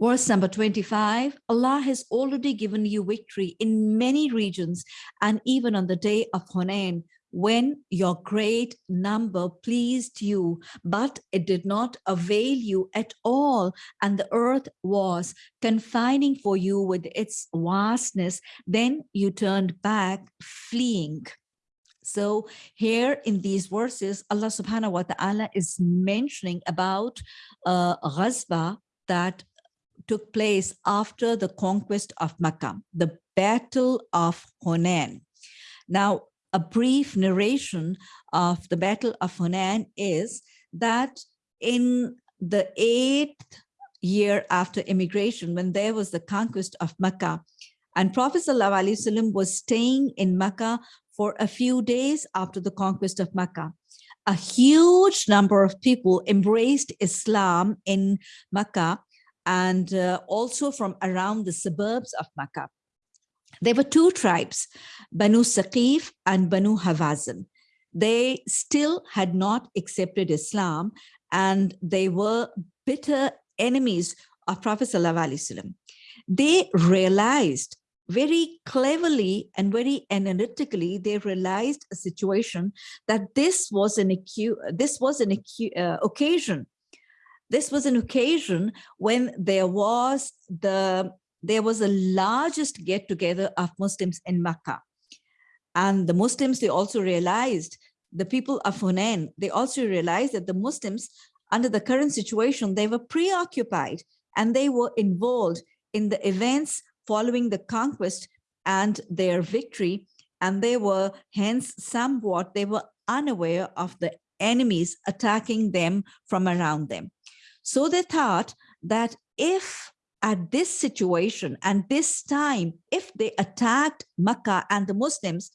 Verse number 25, Allah has already given you victory in many regions and even on the day of Hunain when your great number pleased you, but it did not avail you at all, and the earth was confining for you with its vastness, then you turned back fleeing. So here in these verses, Allah subhanahu wa ta'ala is mentioning about uh, Ghazwa that took place after the conquest of Makkah, the Battle of Hunain. Now, a brief narration of the Battle of Hunain is that in the eighth year after immigration, when there was the conquest of Makkah, and Prophet ﷺ was staying in Makkah for a few days after the conquest of Mecca. A huge number of people embraced Islam in Mecca and uh, also from around the suburbs of Mecca. There were two tribes, Banu Saqif and Banu Hawazin. They still had not accepted Islam and they were bitter enemies of Prophet Sallallahu They realized very cleverly and very analytically, they realized a situation that this was an this was an uh, occasion. This was an occasion when there was the there was the largest get together of Muslims in Makkah. And the Muslims, they also realized, the people of Hunain, they also realized that the Muslims, under the current situation, they were preoccupied and they were involved in the events following the conquest and their victory, and they were hence somewhat, they were unaware of the enemies attacking them from around them. So they thought that if at this situation and this time, if they attacked Makkah and the Muslims,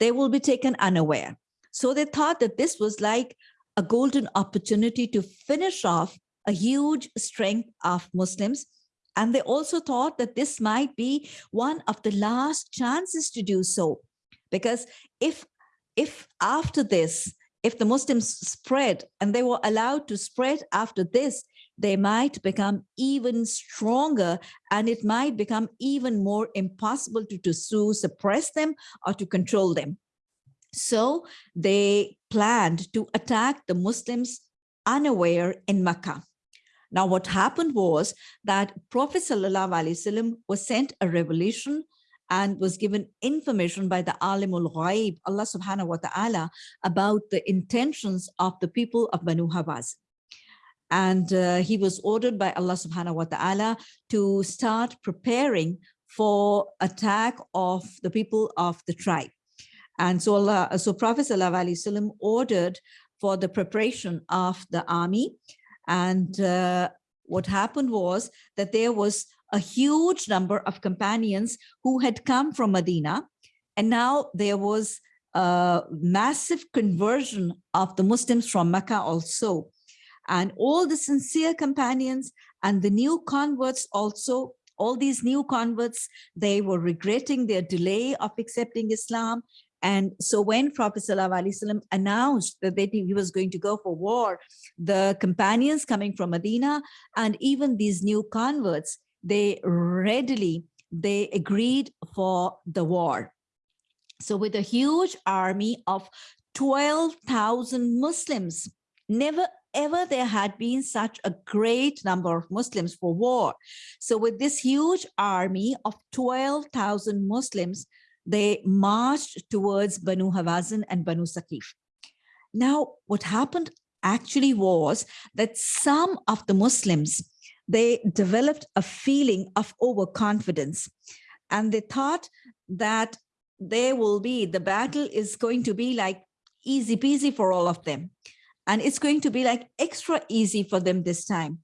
they will be taken unaware. So they thought that this was like a golden opportunity to finish off a huge strength of Muslims and they also thought that this might be one of the last chances to do so. Because if, if after this, if the Muslims spread and they were allowed to spread after this, they might become even stronger and it might become even more impossible to, to sue, suppress them or to control them. So they planned to attack the Muslims unaware in Makkah. Now, what happened was that Prophet ﷺ was sent a revelation and was given information by the Alimul Ghaib, Allah subhanahu wa ta'ala, about the intentions of the people of Banu Hawaz. And uh, he was ordered by Allah subhanahu wa ta'ala to start preparing for attack of the people of the tribe. And so Allah, so Prophet ﷺ ordered for the preparation of the army and uh, what happened was that there was a huge number of companions who had come from Medina. And now there was a massive conversion of the Muslims from Mecca also. And all the sincere companions and the new converts also, all these new converts, they were regretting their delay of accepting Islam and so when Prophet ﷺ announced that he was going to go for war, the companions coming from Medina and even these new converts, they readily, they agreed for the war. So with a huge army of 12,000 Muslims, never ever there had been such a great number of Muslims for war. So with this huge army of 12,000 Muslims, they marched towards Banu Hawazin and Banu Saqif. Now, what happened actually was that some of the Muslims, they developed a feeling of overconfidence and they thought that there will be, the battle is going to be like easy peasy for all of them. And it's going to be like extra easy for them this time.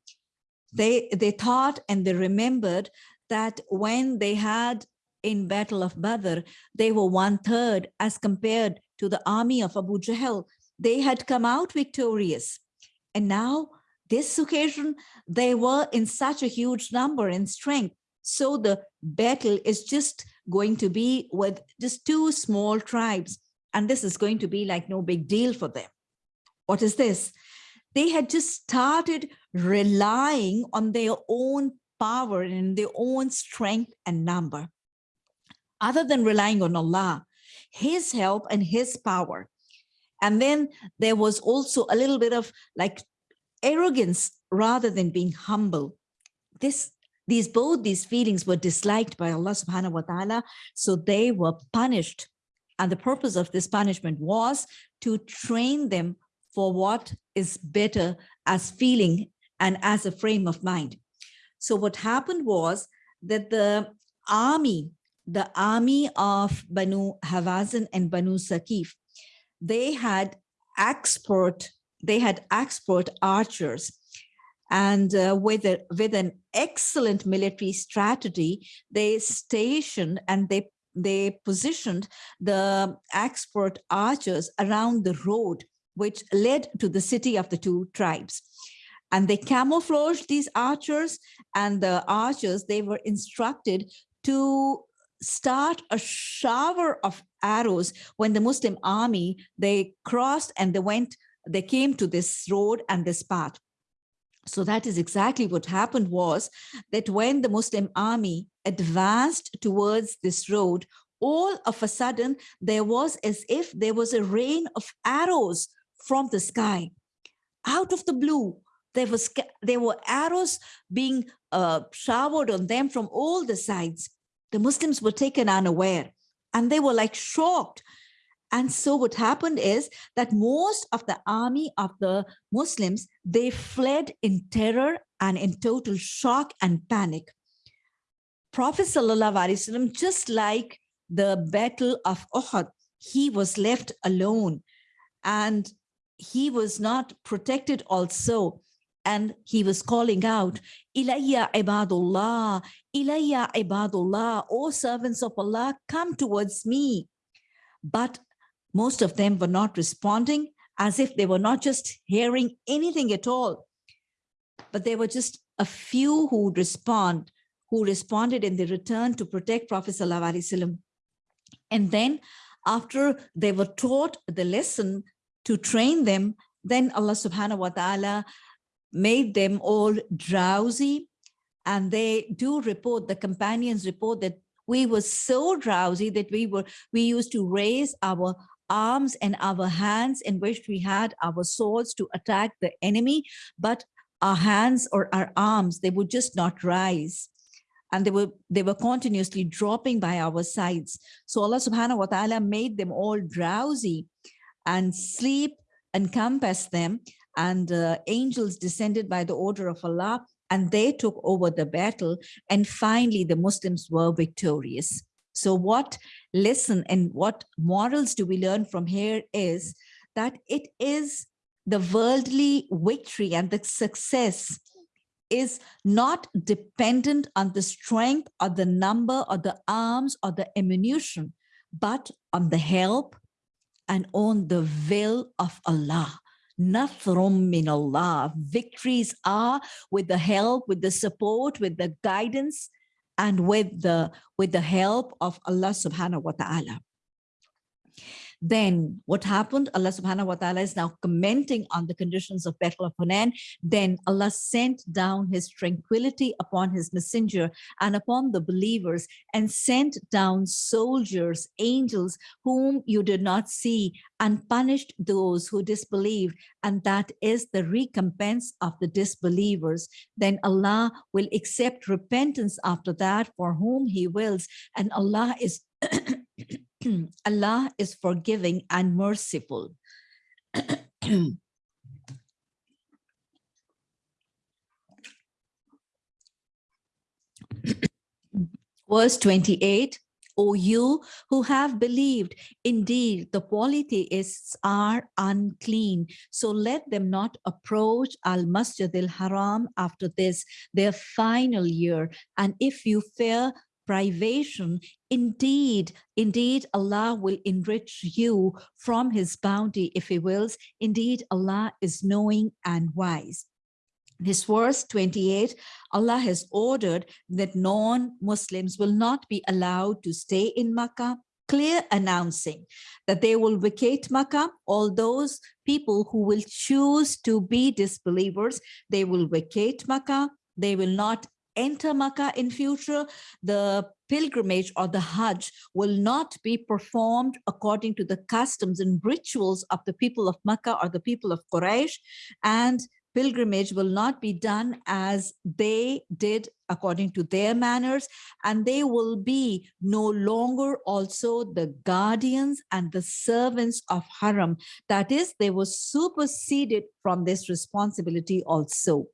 They, they thought and they remembered that when they had in Battle of Badr, they were one third as compared to the army of Abu Jahl. They had come out victorious. And now this occasion, they were in such a huge number and strength. So the battle is just going to be with just two small tribes. And this is going to be like no big deal for them. What is this? They had just started relying on their own power and their own strength and number other than relying on Allah, his help and his power. And then there was also a little bit of like arrogance rather than being humble. This, these both these feelings were disliked by Allah subhanahu wa ta'ala, so they were punished. And the purpose of this punishment was to train them for what is better as feeling and as a frame of mind. So what happened was that the army the army of Banu Hawazin and Banu Saqif, they had expert, they had expert archers. And uh, with, a, with an excellent military strategy, they stationed and they, they positioned the expert archers around the road, which led to the city of the two tribes and they camouflaged these archers and the archers they were instructed to start a shower of arrows when the Muslim army, they crossed and they went, they came to this road and this path. So that is exactly what happened was that when the Muslim army advanced towards this road, all of a sudden there was as if there was a rain of arrows from the sky out of the blue there was there were arrows being uh, showered on them from all the sides the Muslims were taken unaware and they were like shocked. And so what happened is that most of the army of the Muslims, they fled in terror and in total shock and panic. Prophet Wasallam, just like the battle of Uhud, he was left alone and he was not protected also and he was calling out, Ilayya ibadullah, Ilayya ibadullah, O servants of Allah, come towards me. But most of them were not responding as if they were not just hearing anything at all, but there were just a few who would respond, who responded in the return to protect Prophet Sallallahu Alaihi Wasallam. And then after they were taught the lesson to train them, then Allah subhanahu wa ta'ala made them all drowsy. And they do report, the companions report that we were so drowsy that we were, we used to raise our arms and our hands in which we had our swords to attack the enemy, but our hands or our arms, they would just not rise. And they were they were continuously dropping by our sides. So Allah subhanahu wa ta'ala made them all drowsy and sleep encompassed them and uh, angels descended by the order of Allah and they took over the battle and finally the Muslims were victorious. So what lesson and what morals do we learn from here is that it is the worldly victory and the success is not dependent on the strength or the number or the arms or the ammunition, but on the help and on the will of Allah. Nathrum min Allah. Victories are with the help, with the support, with the guidance, and with the with the help of Allah subhanahu wa ta'ala. Then what happened? Allah subhanahu wa ta'ala is now commenting on the conditions of Battle of Hunain. Then Allah sent down his tranquility upon his messenger and upon the believers and sent down soldiers, angels, whom you did not see and punished those who disbelieved. And that is the recompense of the disbelievers. Then Allah will accept repentance after that for whom he wills. And Allah is [clears throat] [clears throat] Allah is forgiving and merciful. [clears throat] Verse 28, O you who have believed, indeed the polytheists are unclean. So let them not approach Al-Masjid al-Haram after this, their final year. And if you fear privation, indeed, indeed, Allah will enrich you from his bounty if he wills. Indeed, Allah is knowing and wise. This verse 28, Allah has ordered that non-Muslims will not be allowed to stay in Makkah, clear announcing that they will vacate Makkah. All those people who will choose to be disbelievers, they will vacate Makkah. They will not enter Makkah in future, the pilgrimage or the Hajj will not be performed according to the customs and rituals of the people of Makkah or the people of Quraysh, and pilgrimage will not be done as they did according to their manners, and they will be no longer also the guardians and the servants of Haram. That is, they were superseded from this responsibility also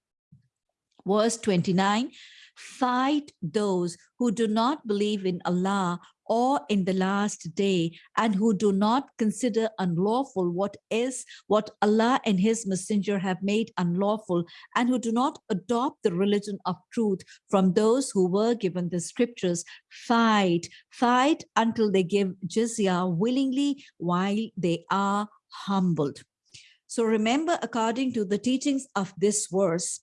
verse 29, fight those who do not believe in Allah or in the last day and who do not consider unlawful what is what Allah and his messenger have made unlawful and who do not adopt the religion of truth from those who were given the scriptures. Fight fight until they give jizya willingly while they are humbled. So remember according to the teachings of this verse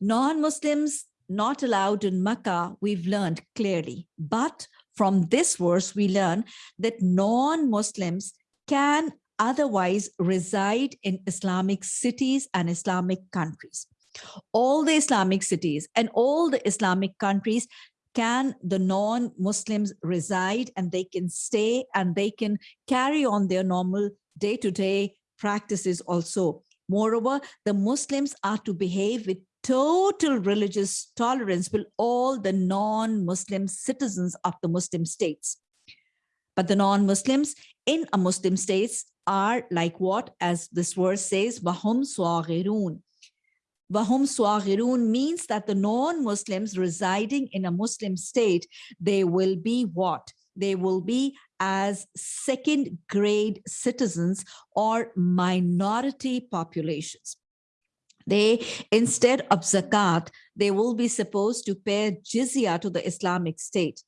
Non-Muslims not allowed in Makkah, we've learned clearly. But from this verse, we learn that non-Muslims can otherwise reside in Islamic cities and Islamic countries. All the Islamic cities and all the Islamic countries can the non-Muslims reside and they can stay and they can carry on their normal day-to-day -day practices also. Moreover, the Muslims are to behave with total religious tolerance will all the non-Muslim citizens of the Muslim states. But the non-Muslims in a Muslim states are like what, as this verse says, Wahum Swagirun. Wahum Swagirun means that the non-Muslims residing in a Muslim state, they will be what? They will be as second grade citizens or minority populations. They, instead of zakat, they will be supposed to pay jizya to the Islamic State.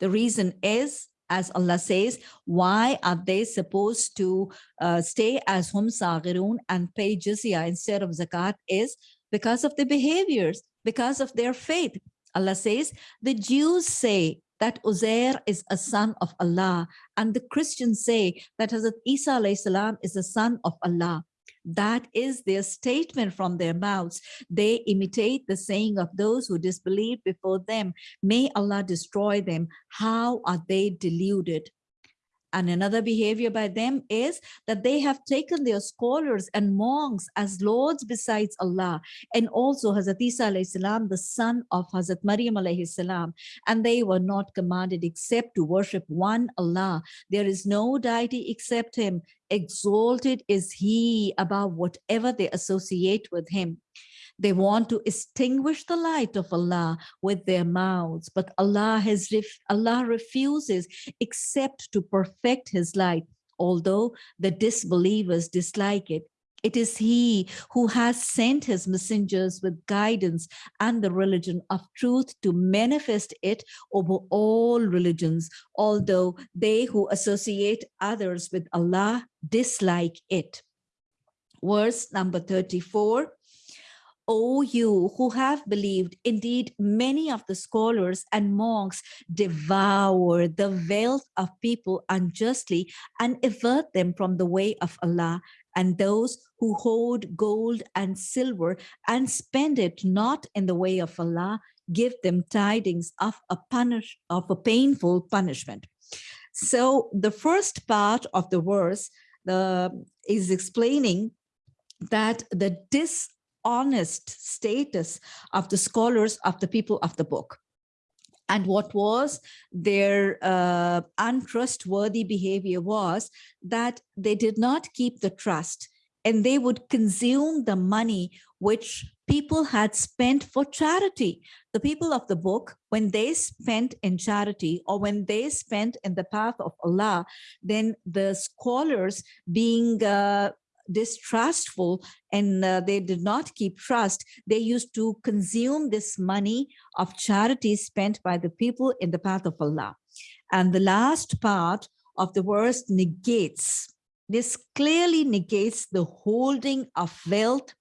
The reason is, as Allah says, why are they supposed to uh, stay as hum saghirun and pay jizya instead of zakat is because of the behaviors, because of their faith. Allah says, the Jews say that Uzair is a son of Allah, and the Christians say that Hazrat Isa salam is a son of Allah. That is their statement from their mouths. They imitate the saying of those who disbelieved before them. May Allah destroy them. How are they deluded? And another behavior by them is that they have taken their scholars and monks as lords besides Allah, and also Hazrat Isa salam, the son of Hazrat Maryam salam, and they were not commanded except to worship one Allah. There is no deity except him. Exalted is he above whatever they associate with him. They want to extinguish the light of Allah with their mouths, but Allah has ref Allah refuses except to perfect his light, although the disbelievers dislike it. It is he who has sent his messengers with guidance and the religion of truth to manifest it over all religions, although they who associate others with Allah dislike it. Verse number 34, O you who have believed, indeed many of the scholars and monks devour the wealth of people unjustly and avert them from the way of Allah. And those who hold gold and silver and spend it not in the way of Allah, give them tidings of a punish of a painful punishment. So the first part of the verse is explaining that the dis honest status of the scholars of the people of the book and what was their uh, untrustworthy behavior was that they did not keep the trust and they would consume the money which people had spent for charity. The people of the book, when they spent in charity or when they spent in the path of Allah, then the scholars being uh, distrustful and uh, they did not keep trust, they used to consume this money of charity spent by the people in the path of Allah. And the last part of the verse negates, this clearly negates the holding of wealth,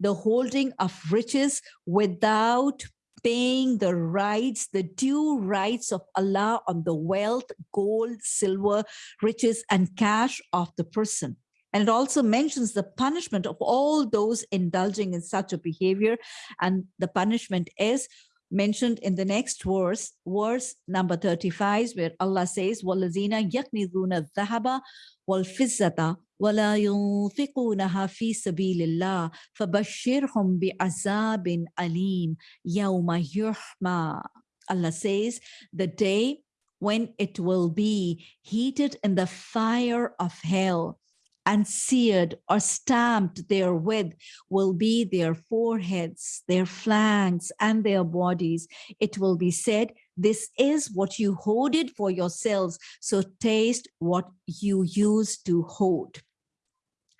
the holding of riches without paying the rights, the due rights of Allah on the wealth, gold, silver, riches, and cash of the person. And it also mentions the punishment of all those indulging in such a behavior. And the punishment is mentioned in the next verse, verse number 35, where Allah says, وَالَّذِينَ يَكْنِزُونَ الذَّهَبَ وَالْفِزَّةَ ولا ينفقونها في سبيل الله فبشرهم بعذاب أليم يوم يحمى Allah says the day when it will be heated in the fire of hell and seared or stamped therewith will be their foreheads, their flanks, and their bodies. It will be said, this is what you hoarded for yourselves, so taste what you used to hoard.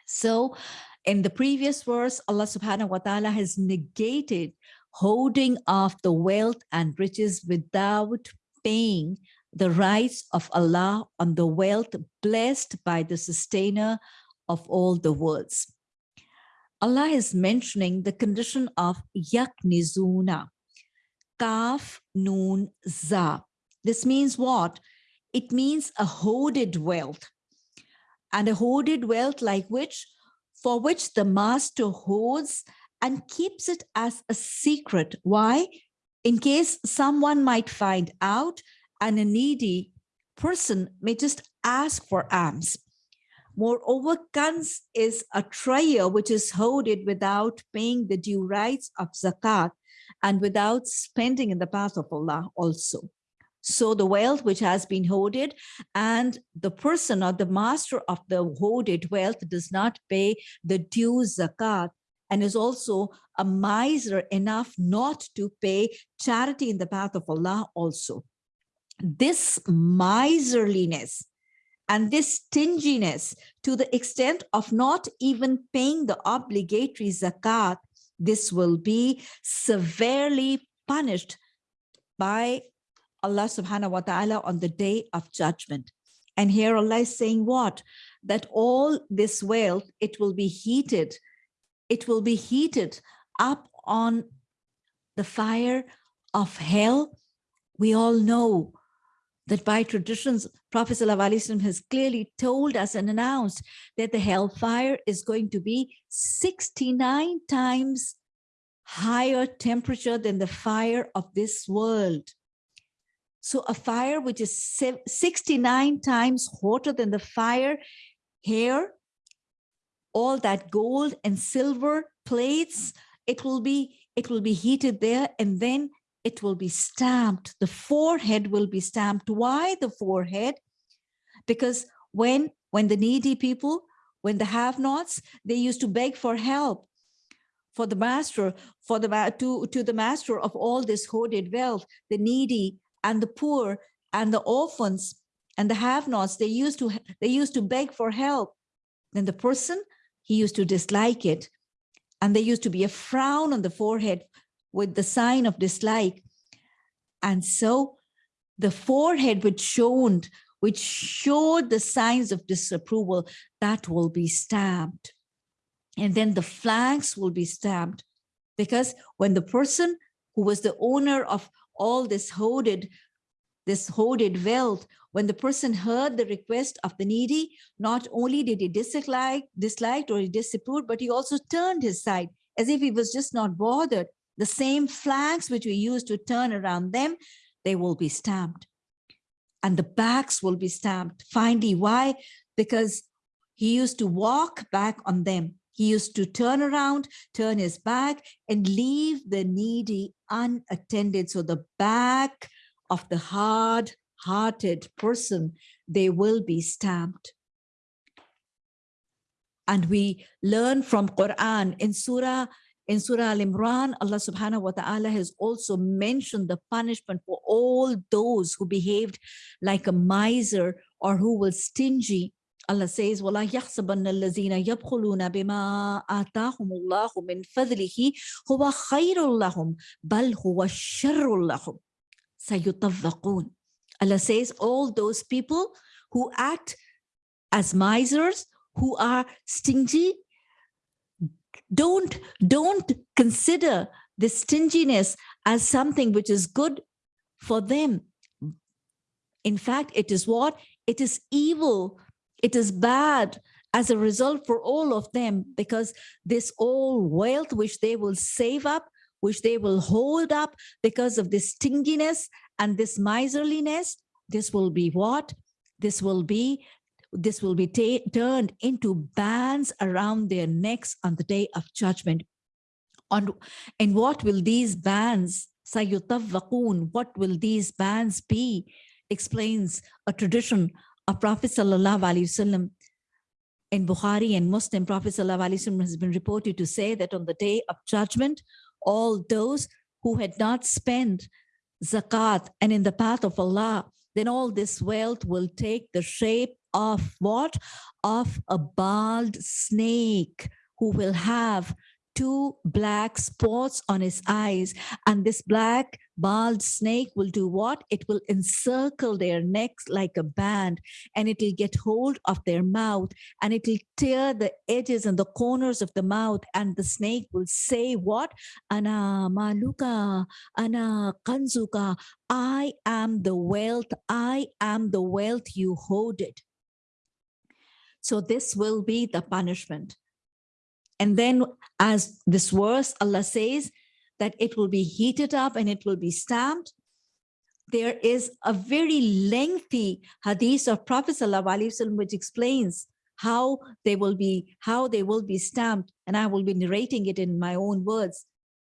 So in the previous verse, Allah subhanahu wa ta'ala has negated holding of the wealth and riches without paying the rights of Allah on the wealth blessed by the sustainer of all the worlds. Allah is mentioning the condition of yaknizuna, kaf noon, za. This means what? It means a hoarded wealth and a hoarded wealth like which, for which the master hoards and keeps it as a secret. Why? In case someone might find out and a needy person may just ask for alms. Moreover, kans is a treasure which is hoarded without paying the due rights of zakat and without spending in the path of Allah also. So the wealth which has been hoarded and the person or the master of the hoarded wealth does not pay the due zakat and is also a miser enough not to pay charity in the path of Allah also this miserliness and this stinginess to the extent of not even paying the obligatory zakat, this will be severely punished by Allah subhanahu wa ta'ala on the day of judgment. And here Allah is saying what? That all this wealth, it will be heated. It will be heated up on the fire of hell. We all know that by traditions, Prophet ﷺ has clearly told us and announced that the hellfire is going to be 69 times higher temperature than the fire of this world. So a fire which is 69 times hotter than the fire here, all that gold and silver plates, it will be it will be heated there and then it will be stamped. The forehead will be stamped. Why the forehead? Because when, when the needy people, when the have-nots, they used to beg for help for the master, for the to, to the master of all this hoarded wealth, the needy and the poor and the orphans and the have-nots, they used to they used to beg for help. Then the person, he used to dislike it. And there used to be a frown on the forehead with the sign of dislike. And so the forehead which showed, which showed the signs of disapproval, that will be stamped. And then the flanks will be stamped. Because when the person who was the owner of all this hoarded, this hoarded wealth, when the person heard the request of the needy, not only did he dislike, disliked or he disapproved, but he also turned his side as if he was just not bothered. The same flags which we use to turn around them, they will be stamped. And the backs will be stamped. Finally, why? Because he used to walk back on them. He used to turn around, turn his back, and leave the needy unattended. So the back of the hard-hearted person, they will be stamped. And we learn from Quran in Surah in Surah Al-Imran, Allah subhanahu wa ta'ala has also mentioned the punishment for all those who behaved like a miser or who were stingy. Allah says, وَلَا يَحْسَبَنَّ الَّذِينَ يَبْخُلُونَ بِمَا آتَاهُمُ اللَّهُ مِنْ فَضْلِهِ هُوَ خَيْرٌ لَهُمْ بَلْ هُوَ شَرٌ لَهُمْ سَيُطَوَّقُونَ Allah says, all those people who act as misers, who are stingy, don't don't consider this stinginess as something which is good for them. In fact it is what? It is evil. It is bad as a result for all of them because this all wealth which they will save up which they will hold up because of this stinginess and this miserliness this will be what? This will be this will be turned into bands around their necks on the day of judgment. On, and what will these bands, sayutavvaqun, what will these bands be? Explains a tradition of Prophet Sallallahu Alaihi Wasallam in Bukhari and Muslim, Prophet Sallallahu Alaihi Wasallam has been reported to say that on the day of judgment, all those who had not spent zakat and in the path of Allah, then all this wealth will take the shape of what? Of a bald snake who will have two black spots on his eyes. And this black bald snake will do what? It will encircle their necks like a band and it will get hold of their mouth and it will tear the edges and the corners of the mouth. And the snake will say what? Ana maluka, ana kanzuka. I am the wealth. I am the wealth you hoarded. So this will be the punishment. And then as this verse, Allah says that it will be heated up and it will be stamped. There is a very lengthy hadith of Prophet ﷺ which explains how they will be how they will be stamped and I will be narrating it in my own words.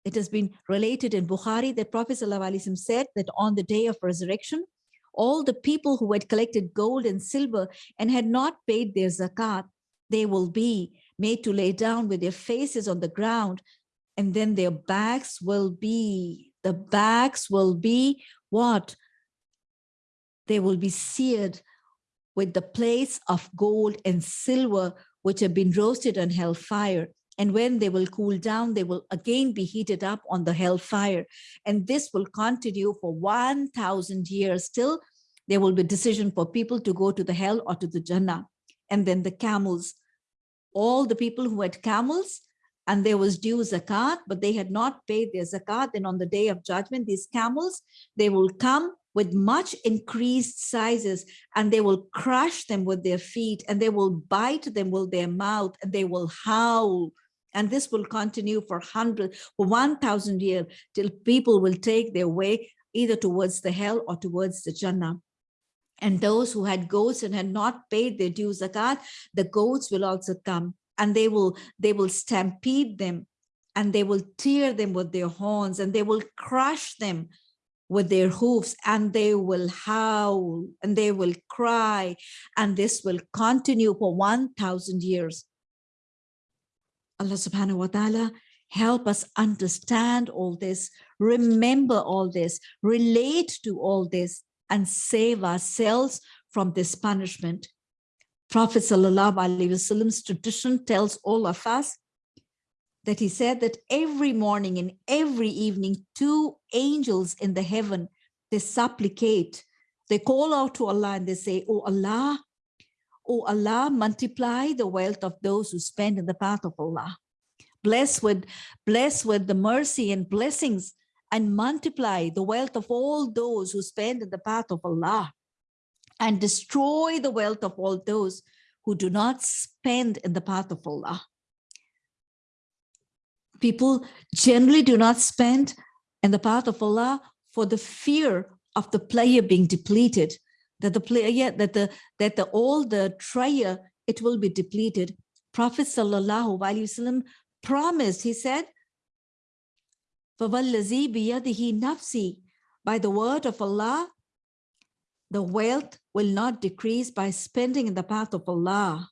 It has been related in Bukhari that Prophet ﷺ said that on the day of resurrection, all the people who had collected gold and silver and had not paid their zakat, they will be made to lay down with their faces on the ground and then their backs will be, the backs will be what? They will be seared with the plates of gold and silver which have been roasted on hellfire. And when they will cool down, they will again be heated up on the hellfire. And this will continue for 1000 years till there will be decision for people to go to the hell or to the Jannah. And then the camels, all the people who had camels and there was due zakat, but they had not paid their zakat. Then on the day of judgment, these camels, they will come with much increased sizes and they will crush them with their feet and they will bite them with their mouth and they will howl and this will continue for 100, for 1,000 years till people will take their way either towards the hell or towards the Jannah. And those who had goats and had not paid their due zakat, the goats will also come and they will, they will stampede them and they will tear them with their horns and they will crush them with their hoofs and they will howl and they will cry and this will continue for 1000 years Allah subhanahu wa ta'ala help us understand all this, remember all this, relate to all this, and save ourselves from this punishment. Prophet Wasallam's tradition tells all of us that he said that every morning and every evening, two angels in the heaven, they supplicate, they call out to Allah and they say, oh Allah, O Allah, multiply the wealth of those who spend in the path of Allah. Bless with, bless with the mercy and blessings and multiply the wealth of all those who spend in the path of Allah and destroy the wealth of all those who do not spend in the path of Allah. People generally do not spend in the path of Allah for the fear of the player being depleted, that the player, that the that the all the treasure it will be depleted. Prophet sallallahu alaihi wasallam promised. He said, "فَوَالَّذِي بِيَدِهِ nafsi." By the word of Allah, the wealth will not decrease by spending in the path of Allah.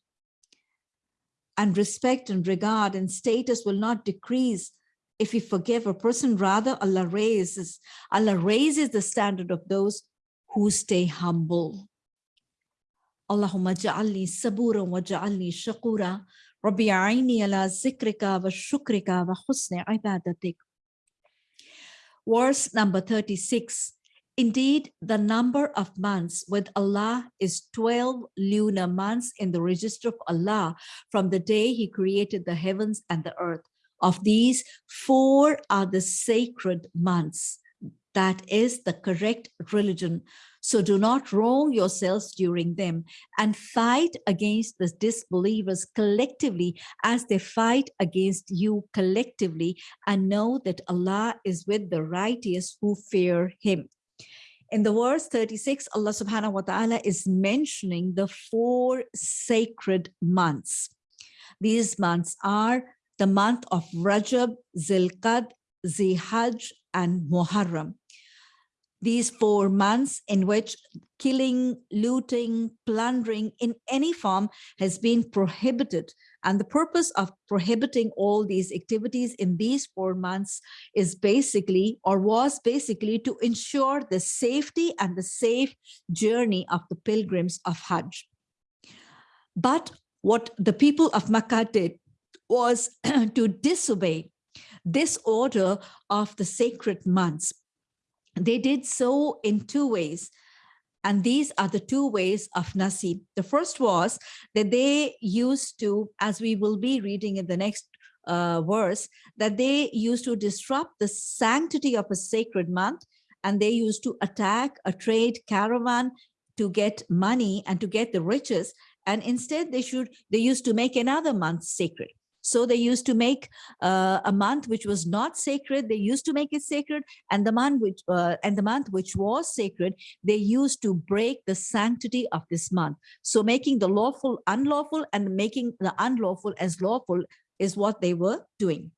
And respect and regard and status will not decrease if we forgive a person, rather Allah raises, Allah raises the standard of those who stay humble. Allahumma ja'alni sabura wa ja'alni shakura. Rabbi a'ini ala zikrika wa shukrika wa husni ibadatik. Verse number 36. Indeed, the number of months with Allah is 12 lunar months in the register of Allah from the day he created the heavens and the earth. Of these, four are the sacred months. That is the correct religion. So do not wrong yourselves during them and fight against the disbelievers collectively as they fight against you collectively and know that Allah is with the righteous who fear him. In the verse 36, Allah subhanahu wa ta'ala is mentioning the four sacred months. These months are the month of Rajab, Zilqad, Zihaj, and Muharram. These four months in which killing, looting, plundering in any form has been prohibited. And the purpose of prohibiting all these activities in these four months is basically, or was basically to ensure the safety and the safe journey of the pilgrims of Hajj. But what the people of Makkah did was [clears throat] to disobey this order of the sacred months. They did so in two ways. And these are the two ways of Nasi. The first was that they used to, as we will be reading in the next uh, verse, that they used to disrupt the sanctity of a sacred month and they used to attack a trade caravan to get money and to get the riches. And instead they should, they used to make another month sacred. So they used to make uh, a month which was not sacred. They used to make it sacred, and the month which uh, and the month which was sacred, they used to break the sanctity of this month. So making the lawful unlawful and making the unlawful as lawful is what they were doing.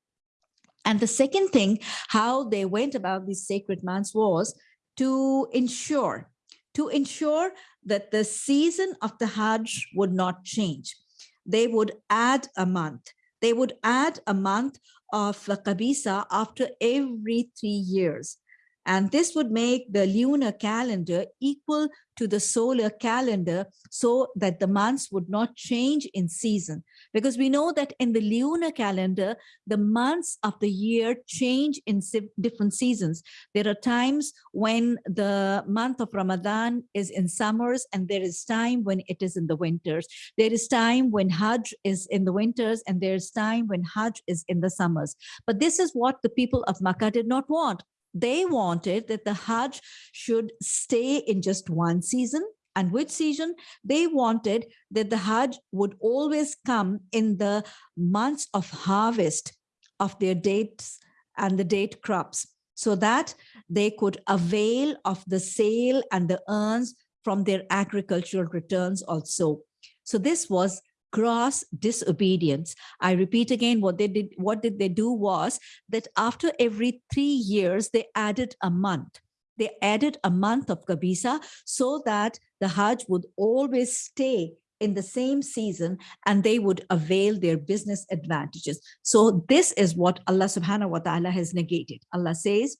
And the second thing, how they went about these sacred months was to ensure to ensure that the season of the Hajj would not change. They would add a month they would add a month of Qabisa after every three years. And this would make the lunar calendar equal to the solar calendar so that the months would not change in season. Because we know that in the lunar calendar, the months of the year change in different seasons. There are times when the month of Ramadan is in summers and there is time when it is in the winters. There is time when Hajj is in the winters and there's time when Hajj is in the summers. But this is what the people of Makkah did not want they wanted that the Hajj should stay in just one season. And which season? They wanted that the Hajj would always come in the months of harvest of their dates and the date crops so that they could avail of the sale and the earns from their agricultural returns also. So this was gross disobedience. I repeat again, what they did, what did they do was that after every three years, they added a month. They added a month of Qabisa so that the Hajj would always stay in the same season and they would avail their business advantages. So this is what Allah subhanahu wa ta'ala has negated. Allah says,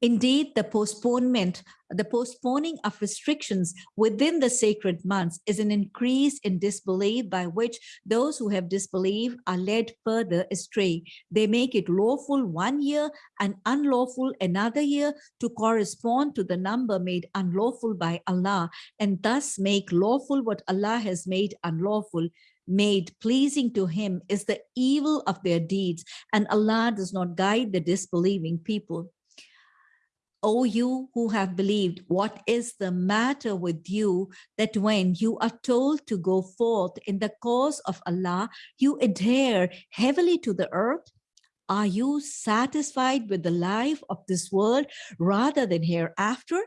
Indeed, the postponement, the postponing of restrictions within the sacred months is an increase in disbelief by which those who have disbelieved are led further astray. They make it lawful one year and unlawful another year to correspond to the number made unlawful by Allah and thus make lawful what Allah has made unlawful made pleasing to him is the evil of their deeds, and Allah does not guide the disbelieving people. O you who have believed, what is the matter with you that when you are told to go forth in the cause of Allah, you adhere heavily to the earth? Are you satisfied with the life of this world rather than hereafter?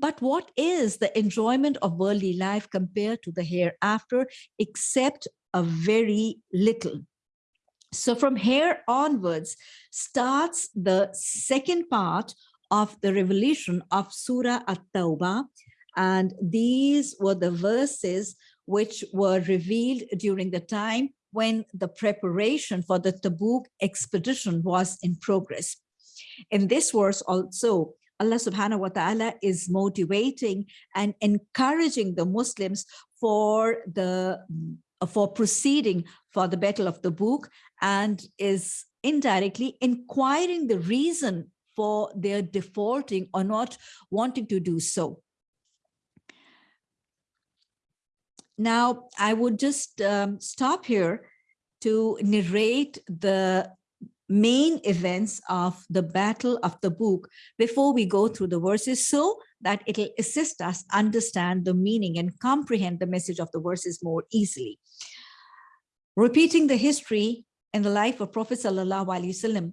But what is the enjoyment of worldly life compared to the hereafter, except a very little? So from here onwards starts the second part of the revelation of Surah At-Tawbah. And these were the verses which were revealed during the time when the preparation for the Tabuk expedition was in progress. In this verse also, Allah subhanahu wa ta'ala is motivating and encouraging the Muslims for the for proceeding for the battle of Tabuk and is indirectly inquiring the reason for their defaulting or not wanting to do so. Now, I would just um, stop here to narrate the main events of the Battle of Tabuk before we go through the verses so that it'll assist us understand the meaning and comprehend the message of the verses more easily. Repeating the history and the life of Prophet Sallallahu Alaihi Wasallam,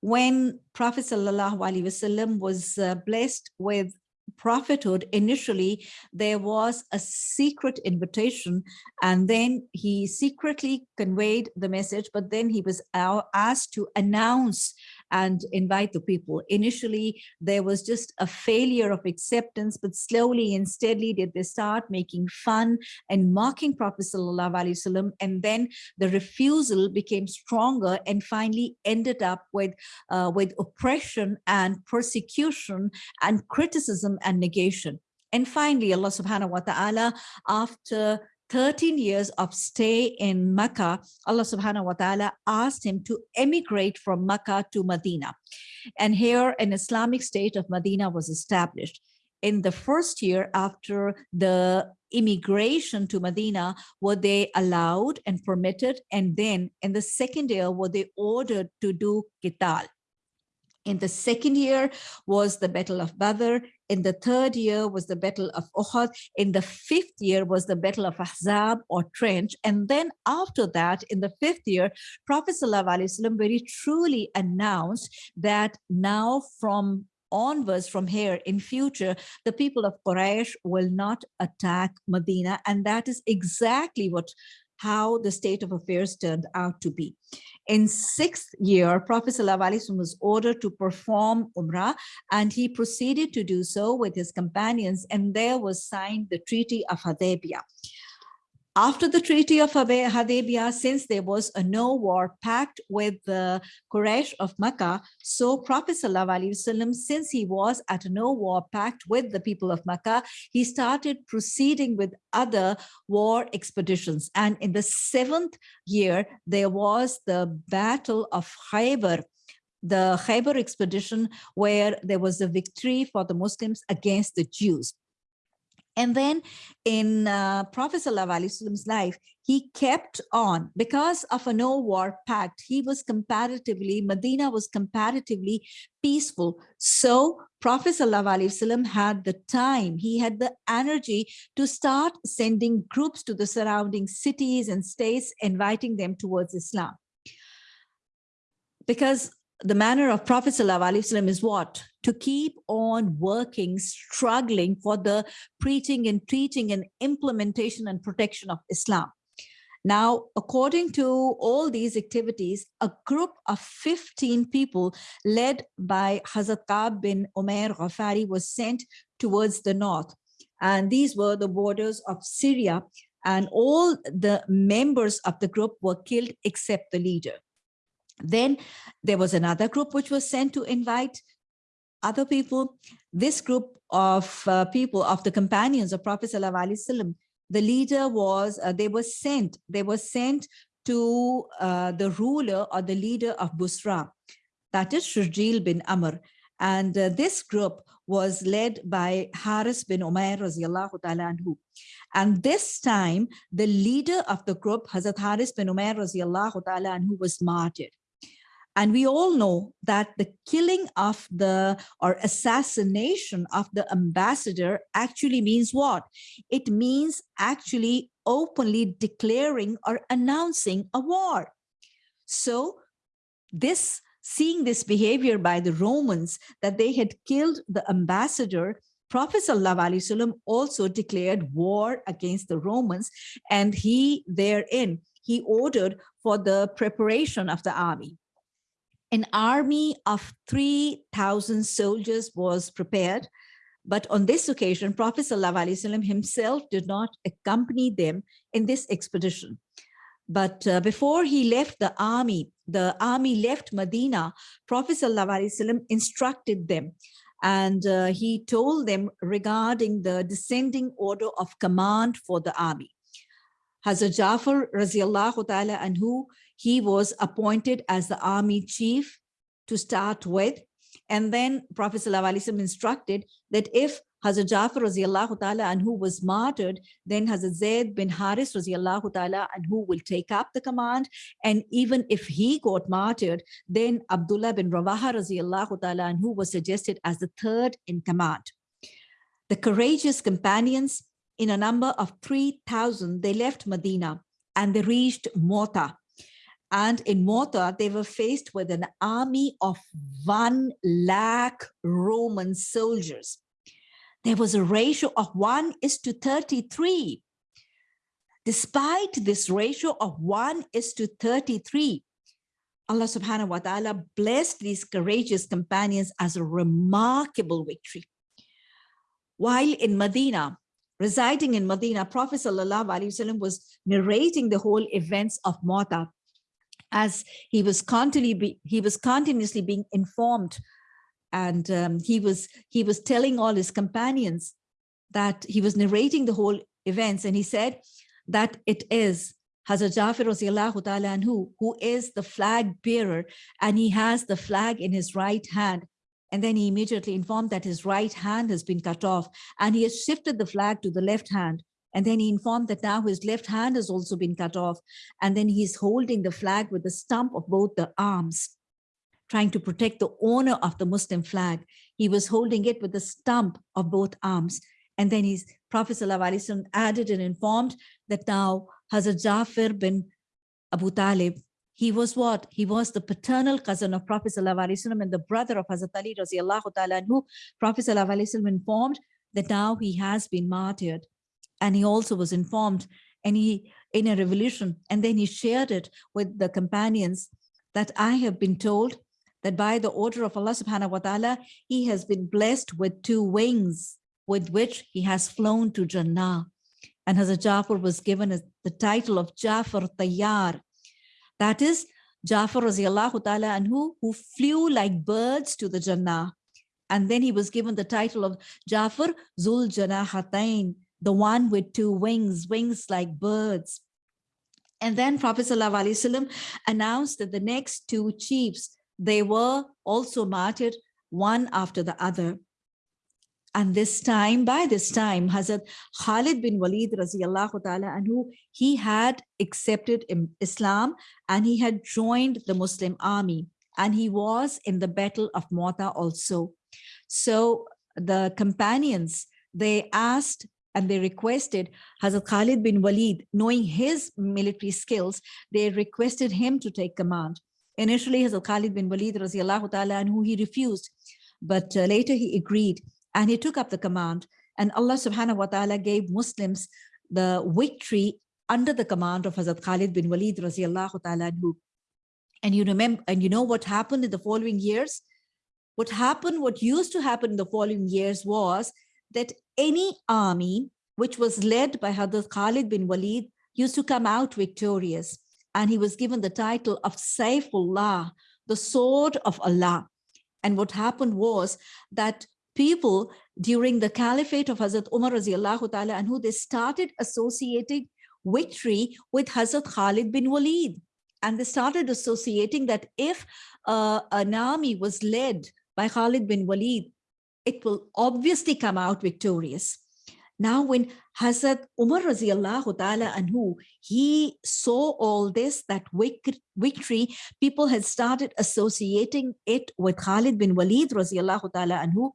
when Prophet Wasallam was uh, blessed with prophethood, initially there was a secret invitation and then he secretly conveyed the message, but then he was asked to announce and invite the people. Initially, there was just a failure of acceptance, but slowly and steadily did they start making fun and mocking Prophet Sallallahu Alaihi Wasallam. And then the refusal became stronger and finally ended up with, uh, with oppression and persecution and criticism and negation. And finally, Allah subhanahu wa ta'ala, after 13 years of stay in Mecca, Allah subhanahu wa ta'ala asked him to emigrate from Mecca to Medina. And here an Islamic state of Medina was established. In the first year after the immigration to Medina, were they allowed and permitted? And then in the second year, were they ordered to do qital? In the second year was the Battle of Badr. In the third year was the Battle of Uhud. In the fifth year was the Battle of Ahzab or Trench. And then after that, in the fifth year, Prophet ﷺ very truly announced that now from onwards from here in future, the people of Quraysh will not attack Medina. And that is exactly what how the state of affairs turned out to be. In sixth year, Prophet ﷺ was ordered to perform Umrah and he proceeded to do so with his companions and there was signed the Treaty of Hudaybiyah. After the Treaty of Hudaybiyah, since there was a no-war pact with the Quraysh of Mecca, so Prophet ﷺ, since he was at a no-war pact with the people of Mecca, he started proceeding with other war expeditions. And in the seventh year, there was the Battle of Khaybar, the Khaybar expedition, where there was a victory for the Muslims against the Jews. And then in uh, Prophet Wasallam's life, he kept on because of a no war pact. He was comparatively, Medina was comparatively peaceful. So Prophet Wasallam had the time, he had the energy to start sending groups to the surrounding cities and states, inviting them towards Islam. Because the manner of Prophet ﷺ is what? To keep on working, struggling for the preaching and teaching and implementation and protection of Islam. Now, according to all these activities, a group of 15 people led by Hazrat Ka'b bin Umair Ghafari was sent towards the north. And these were the borders of Syria and all the members of the group were killed except the leader. Then there was another group which was sent to invite other people. This group of uh, people, of the companions of Prophet Wasallam, the leader was, uh, they were sent, they were sent to uh, the ruler or the leader of Busra, that is Shurjil bin Amr. And uh, this group was led by Haris bin Umair. And this time, the leader of the group, Hazrat Haris bin Umair was martyred. And we all know that the killing of the or assassination of the ambassador actually means what? It means actually openly declaring or announcing a war. So this seeing this behavior by the Romans that they had killed the ambassador Prophet ﷺ also declared war against the Romans and he therein he ordered for the preparation of the army an army of 3,000 soldiers was prepared. But on this occasion, Prophet ﷺ himself did not accompany them in this expedition. But uh, before he left the army, the army left Medina, Prophet ﷺ instructed them and uh, he told them regarding the descending order of command for the army. Hazrat Jafar radiallahu ta'ala anhu, he was appointed as the army chief to start with. And then Prophet ﷺ instructed that if Hazrat Jafar radiallahu ta'ala anhu was martyred, then Hazrat Zaid bin Haris radiallahu ta'ala anhu will take up the command. And even if he got martyred, then Abdullah bin Rawaha radiallahu ta'ala anhu was suggested as the third in command. The courageous companions in a number of 3,000, they left Medina and they reached Mota. And in Mota, they were faced with an army of 1 lakh Roman soldiers. There was a ratio of 1 is to 33. Despite this ratio of 1 is to 33, Allah subhanahu wa ta'ala blessed these courageous companions as a remarkable victory. While in Medina, residing in Medina, Prophet ﷺ was narrating the whole events of Mota as he was continually be, he was continuously being informed and um, he was he was telling all his companions that he was narrating the whole events and he said that it is Hazrat Jafar anhu, who is the flag bearer and he has the flag in his right hand and then he immediately informed that his right hand has been cut off and he has shifted the flag to the left hand. And then he informed that now his left hand has also been cut off. And then he's holding the flag with the stump of both the arms, trying to protect the owner of the Muslim flag. He was holding it with the stump of both arms. And then his Prophet ﷺ added and informed that now Hazrat Jafar bin Abu Talib he was what? He was the paternal cousin of Prophet ﷺ and the brother of Hazrat Ali ta'ala who Prophet ﷺ informed that now he has been martyred. And he also was informed and he in a revolution and then he shared it with the companions that I have been told that by the order of Allah subhanahu wa ta'ala, he has been blessed with two wings with which he has flown to Jannah. And Hazrat Jafar was given the title of Jafar Tayyar, that is Jafar radiallahu ta'ala anhu, who flew like birds to the Jannah. And then he was given the title of Jafar Zul Janahatain, the one with two wings, wings like birds. And then Prophet ﷺ announced that the next two chiefs, they were also martyred one after the other. And this time, by this time, Hazrat Khalid bin Walid radiallahu ta'ala anhu, he had accepted Islam and he had joined the Muslim army and he was in the battle of Mota also. So the companions, they asked and they requested Hazrat Khalid bin Walid, knowing his military skills, they requested him to take command. Initially, Hazrat Khalid bin Walid radiallahu ta'ala anhu, he refused, but uh, later he agreed and he took up the command and Allah subhanahu wa ta'ala gave Muslims the victory under the command of Hazrat Khalid bin Walid radiallahu ta'ala And you remember, and you know what happened in the following years? What happened, what used to happen in the following years was that any army which was led by Hazrat Khalid bin Walid used to come out victorious. And he was given the title of Saifullah, the sword of Allah. And what happened was that people during the caliphate of Hazrat Umar radiallahu ta'ala and who they started associating victory with Hazrat Khalid bin Walid. And they started associating that if uh, an army was led by Khalid bin Walid, it will obviously come out victorious. Now, when Hazrat Umar radiallahu ta'ala anhu, he saw all this, that victory, people had started associating it with Khalid bin Walid radiallahu ta'ala anhu.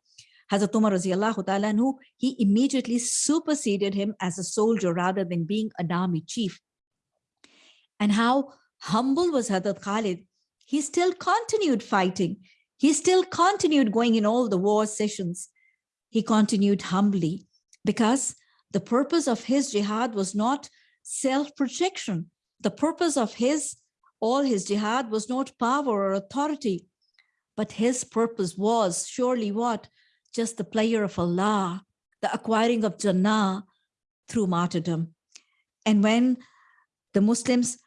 Hazrat Umar radiallahu ta'ala anhu, he immediately superseded him as a soldier rather than being an army chief. And how humble was Hazrat Khalid, he still continued fighting. He still continued going in all the war sessions. He continued humbly because the purpose of his jihad was not self-protection. The purpose of his, all his jihad was not power or authority, but his purpose was surely what? Just the player of Allah, the acquiring of Jannah through martyrdom. And when the Muslims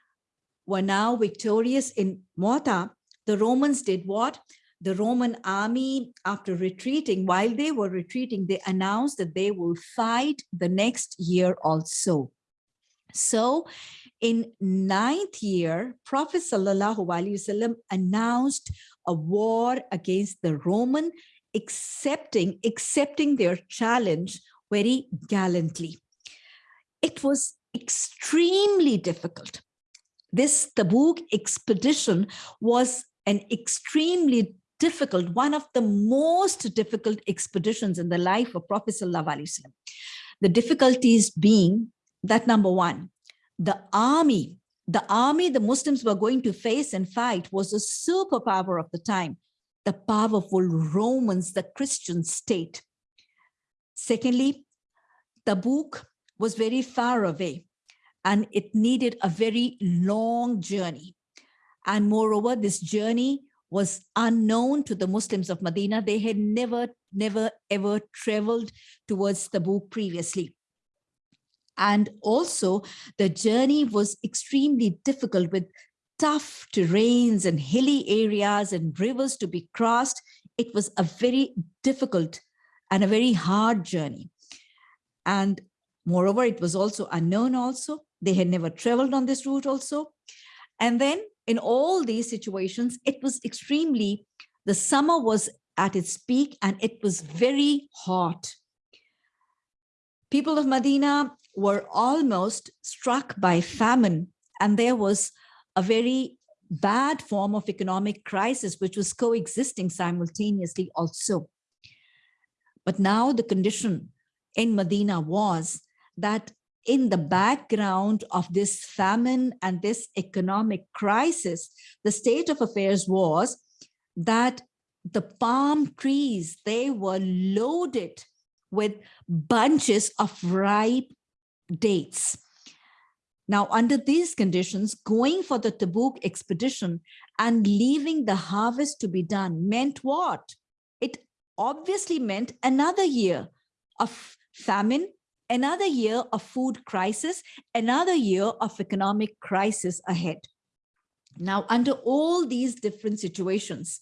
were now victorious in Mu'tah, the Romans did what? the Roman army, after retreating, while they were retreating, they announced that they will fight the next year also. So in ninth year, Prophet Sallallahu Alaihi Wasallam announced a war against the Roman, accepting, accepting their challenge very gallantly. It was extremely difficult. This Tabuk expedition was an extremely difficult, one of the most difficult expeditions in the life of Prophet Sallallahu Alaihi Wasallam. The difficulties being that number one, the army, the army the Muslims were going to face and fight was a superpower of the time, the powerful Romans, the Christian state. Secondly, Tabuk was very far away and it needed a very long journey. And moreover, this journey was unknown to the Muslims of Medina. They had never, never, ever traveled towards Tabuk previously. And also the journey was extremely difficult with tough terrains and hilly areas and rivers to be crossed. It was a very difficult and a very hard journey. And moreover, it was also unknown also. They had never traveled on this route also. And then in all these situations, it was extremely, the summer was at its peak and it was very hot. People of Medina were almost struck by famine and there was a very bad form of economic crisis which was coexisting simultaneously also. But now the condition in Medina was that in the background of this famine and this economic crisis, the state of affairs was that the palm trees, they were loaded with bunches of ripe dates. Now, under these conditions, going for the Tabuk expedition and leaving the harvest to be done meant what? It obviously meant another year of famine another year of food crisis, another year of economic crisis ahead. Now, under all these different situations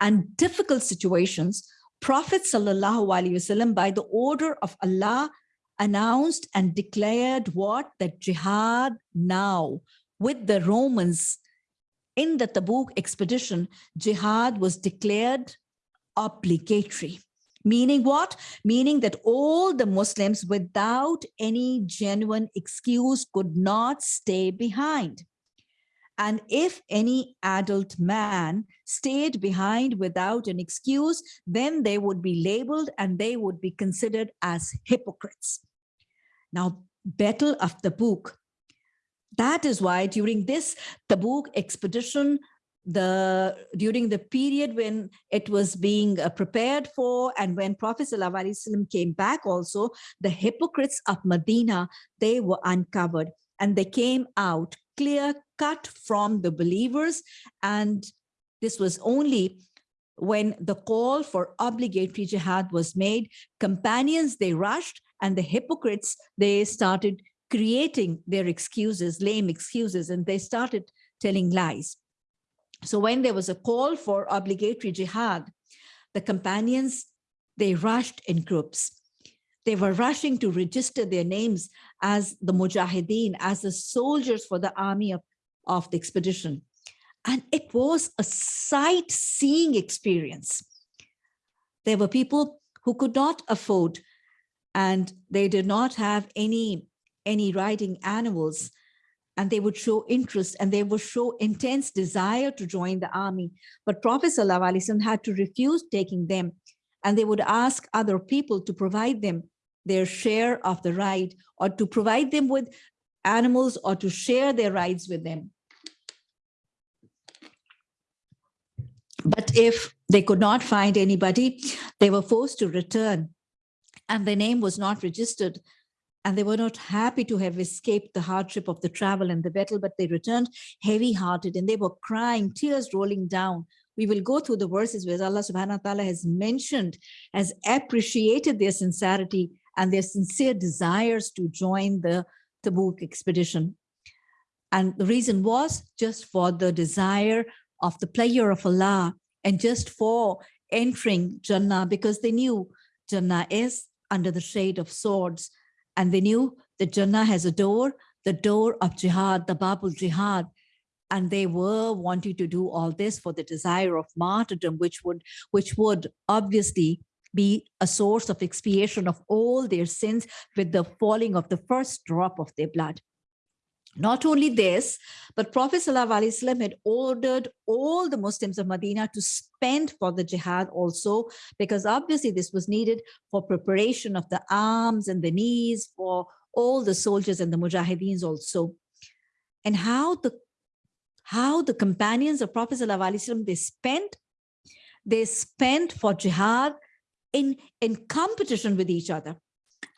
and difficult situations, Prophet Sallallahu Alaihi Wasallam, by the order of Allah, announced and declared what? That jihad now with the Romans in the Tabuk expedition, jihad was declared obligatory. Meaning what? Meaning that all the Muslims without any genuine excuse could not stay behind. And if any adult man stayed behind without an excuse, then they would be labeled and they would be considered as hypocrites. Now, Battle of Tabuk. That is why during this Tabuk expedition, the during the period when it was being uh, prepared for and when Prophet ﷺ came back also, the hypocrites of Medina, they were uncovered and they came out clear cut from the believers. And this was only when the call for obligatory jihad was made, companions, they rushed and the hypocrites, they started creating their excuses, lame excuses, and they started telling lies. So when there was a call for obligatory jihad, the companions, they rushed in groups. They were rushing to register their names as the mujahideen, as the soldiers for the army of, of the expedition. And it was a sightseeing experience. There were people who could not afford and they did not have any, any riding animals and they would show interest and they would show intense desire to join the army. But Prophet ﷺ had to refuse taking them and they would ask other people to provide them their share of the ride or to provide them with animals or to share their rides with them. But if they could not find anybody, they were forced to return and their name was not registered and they were not happy to have escaped the hardship of the travel and the battle, but they returned heavy hearted and they were crying, tears rolling down. We will go through the verses where Allah subhanahu wa ta'ala has mentioned, has appreciated their sincerity and their sincere desires to join the Tabuk expedition. And the reason was just for the desire of the pleasure of Allah and just for entering Jannah because they knew Jannah is under the shade of swords and they knew that Jannah has a door, the door of jihad, the Babul jihad, and they were wanting to do all this for the desire of martyrdom, which would, which would obviously be a source of expiation of all their sins with the falling of the first drop of their blood. Not only this, but Prophet ﷺ had ordered all the Muslims of Medina to spend for the jihad also, because obviously this was needed for preparation of the arms and the knees for all the soldiers and the mujahideens also. And how the how the companions of Prophet ﷺ, they spent, they spent for jihad in, in competition with each other.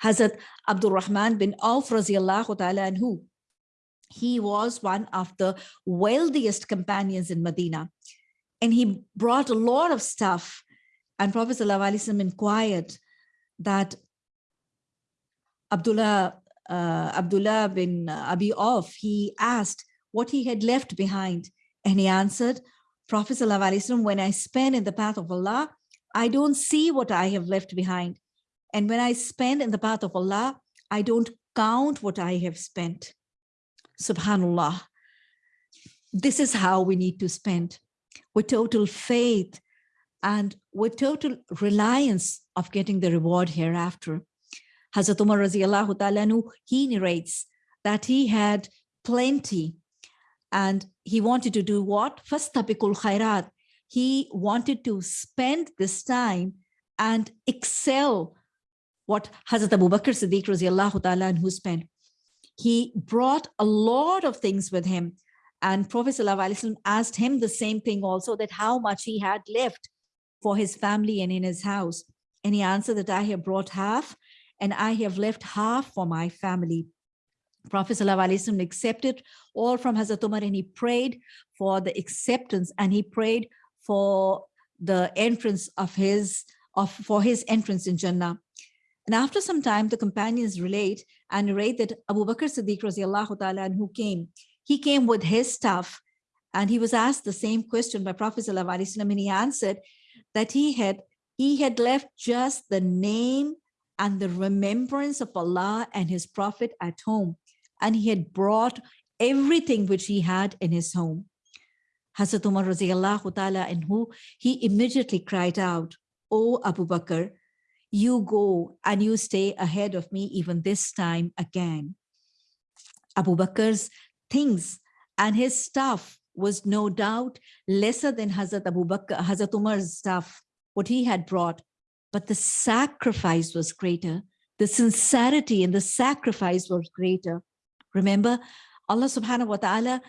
Hazrat Abdul Rahman bin Auf radiallahu ta'ala anhu, he was one of the wealthiest companions in Medina. And he brought a lot of stuff. And Prophet ﷺ inquired that Abdullah, uh, Abdullah bin Abi Auf, he asked what he had left behind. And he answered, Prophet ﷺ, when I spend in the path of Allah, I don't see what I have left behind. And when I spend in the path of Allah, I don't count what I have spent. Subhanallah. This is how we need to spend with total faith and with total reliance of getting the reward hereafter. Hazrat Umar radiallahu he narrates that he had plenty and he wanted to do what? Fastabikul khairat. He wanted to spend this time and excel what Hazrat Abu Bakr Siddiq radiallahu ta'ala who spent he brought a lot of things with him. And Prophet ﷺ asked him the same thing also, that how much he had left for his family and in his house. And he answered that I have brought half and I have left half for my family. Prophet ﷺ accepted all from Hazrat Umar and he prayed for the acceptance and he prayed for the entrance of his, of for his entrance in Jannah. And after some time, the companions relate and narrate that Abu Bakr Siddiq radiallahu ta'ala who came, he came with his stuff and he was asked the same question by Prophet Sallallahu and he answered that he had he had left just the name and the remembrance of Allah and his prophet at home and he had brought everything which he had in his home. Hazrat Umar radiallahu ta'ala and who he immediately cried out, O Abu Bakr, you go and you stay ahead of me even this time again. Abu Bakr's things and his stuff was no doubt lesser than Hazrat Abu Bakr, Hazrat Umar's stuff, what he had brought, but the sacrifice was greater. The sincerity and the sacrifice was greater. Remember, Allah subhanahu wa ta'ala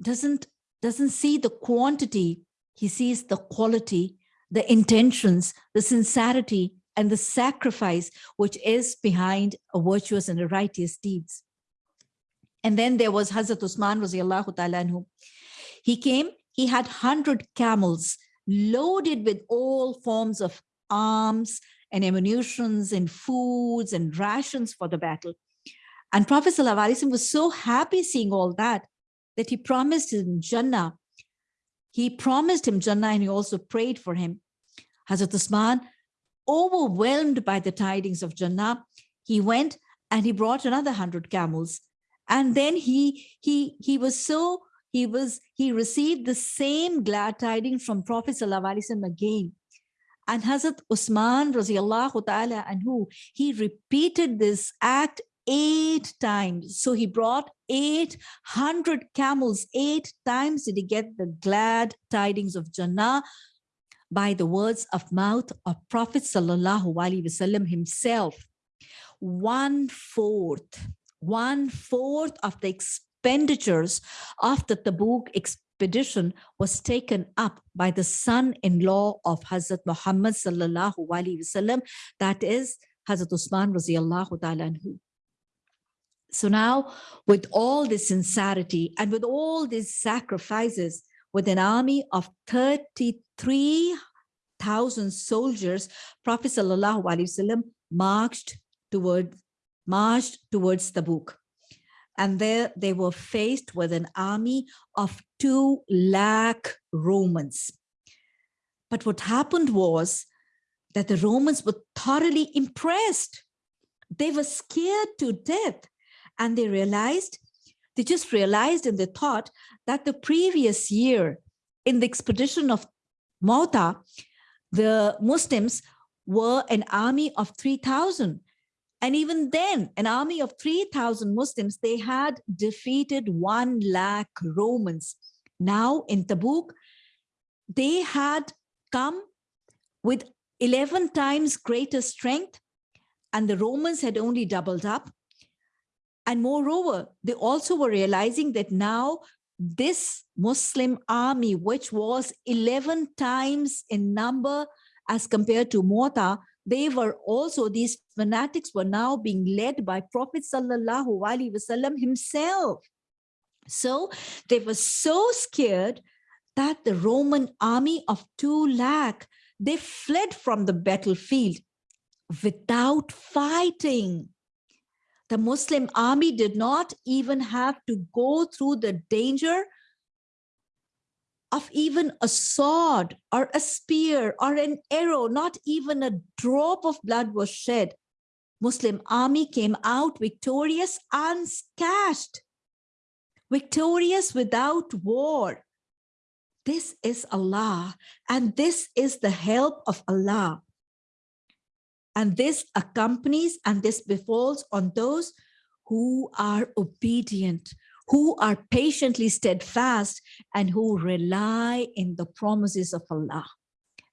doesn't, doesn't see the quantity, he sees the quality, the intentions, the sincerity, and the sacrifice which is behind a virtuous and a righteous deeds. And then there was Hazrat Usman anhu. He came, he had 100 camels loaded with all forms of arms and ammunitions and foods and rations for the battle. And Prophet ﷺ was so happy seeing all that, that he promised him Jannah. He promised him Jannah and he also prayed for him. Hazrat Usman overwhelmed by the tidings of Jannah, he went and he brought another hundred camels. And then he, he, he was so, he was, he received the same glad tidings from Prophet Wasallam again. And Hazrat Usman radiallahu ta'ala anhu, he repeated this act eight times. So he brought 800 camels, eight times did he get the glad tidings of Jannah by the words of mouth of Prophet Sallallahu Alaihi Wasallam himself. One fourth, one fourth of the expenditures of the Tabuk expedition was taken up by the son-in-law of Hazrat Muhammad Sallallahu Alaihi Wasallam, that is Hazrat Usman Raziallahu Ta'ala. So now with all this sincerity and with all these sacrifices, with an army of 33,000 soldiers, Prophet Sallallahu Alaihi Wasallam marched toward, marched towards Tabuk. And there they were faced with an army of 2 lakh Romans. But what happened was that the Romans were thoroughly impressed. They were scared to death and they realized, they just realized and they thought that the previous year in the expedition of Mota, the Muslims were an army of 3,000. And even then, an army of 3,000 Muslims, they had defeated 1 lakh Romans. Now in Tabuk, they had come with 11 times greater strength and the Romans had only doubled up. And moreover, they also were realizing that now this Muslim army, which was 11 times in number as compared to Mota, they were also, these fanatics were now being led by Prophet Sallallahu Alaihi Wasallam himself. So they were so scared that the Roman army of 2 lakh, they fled from the battlefield without fighting the Muslim army did not even have to go through the danger of even a sword or a spear or an arrow, not even a drop of blood was shed. Muslim army came out victorious, unscathed, victorious without war. This is Allah, and this is the help of Allah. And this accompanies and this befalls on those who are obedient, who are patiently steadfast, and who rely in the promises of Allah.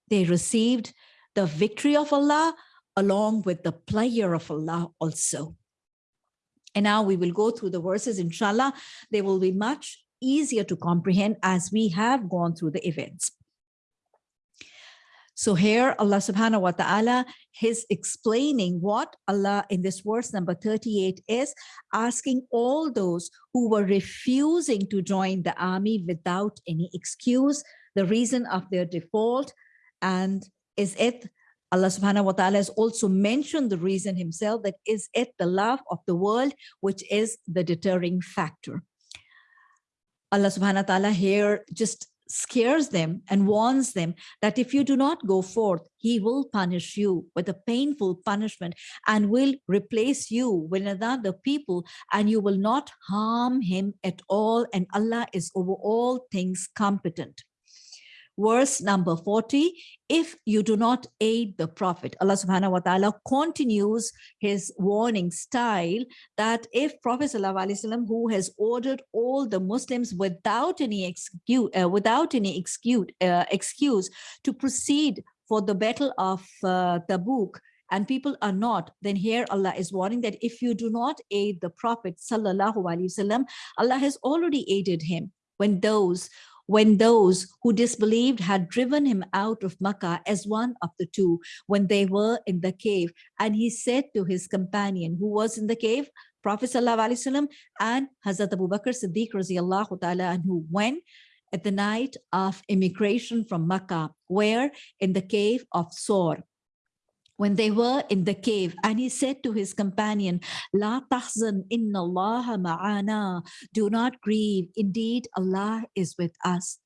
They received the victory of Allah along with the pleasure of Allah also. And now we will go through the verses, inshallah. They will be much easier to comprehend as we have gone through the events. So here Allah subhanahu wa ta'ala is explaining what Allah in this verse number 38 is asking all those who were refusing to join the army without any excuse, the reason of their default and is it Allah subhanahu wa ta'ala has also mentioned the reason himself that is it the love of the world, which is the deterring factor. Allah subhanahu wa ta'ala here just scares them and warns them that if you do not go forth, he will punish you with a painful punishment and will replace you with another people and you will not harm him at all. And Allah is over all things competent verse number 40 if you do not aid the prophet allah subhanahu wa ta'ala continues his warning style that if prophet wasallam, who has ordered all the muslims without any excuse uh, without any excuse uh, excuse to proceed for the battle of uh, tabuk and people are not, then here Allah is warning that if you do not aid the Prophet Sallallahu Alaihi Wasallam, Allah has already aided him. When those when those who disbelieved had driven him out of Makkah as one of the two when they were in the cave. And he said to his companion who was in the cave, Prophet Wasallam and Hazrat Abu Bakr Siddiq ta'ala and who went at the night of immigration from Makkah, where in the cave of Sor, when they were in the cave and he said to his companion la tahzan inna allaha ma'ana. Do not grieve. Indeed allah is with us.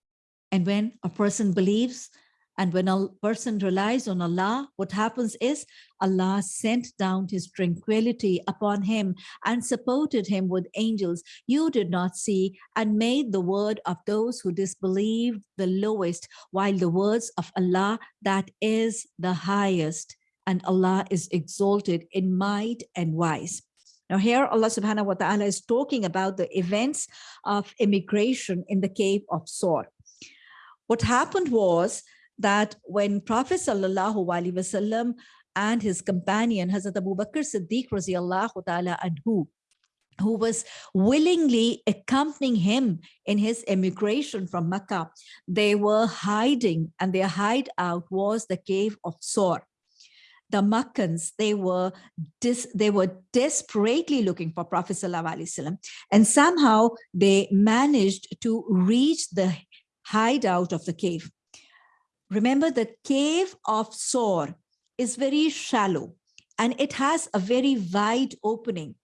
And when a person believes And when a person relies on Allah, what happens is Allah sent down his tranquility upon him and supported him with angels. You did not see and made the word of those who disbelieved the lowest, while the words of Allah that is the highest. And Allah is exalted in might and wise. Now here Allah subhanahu wa ta'ala is talking about the events of immigration in the cave of Sor. What happened was that when Prophet sallallahu alaihi wasallam and his companion Hazrat Abu Bakr Siddiq radiallahu ta'ala anhu, who was willingly accompanying him in his emigration from Mecca, they were hiding and their hideout was the cave of Sor. The Makkans, they were they were desperately looking for Prophet Sallallahu and somehow they managed to reach the hideout of the cave. Remember the cave of Sor is very shallow and it has a very wide opening.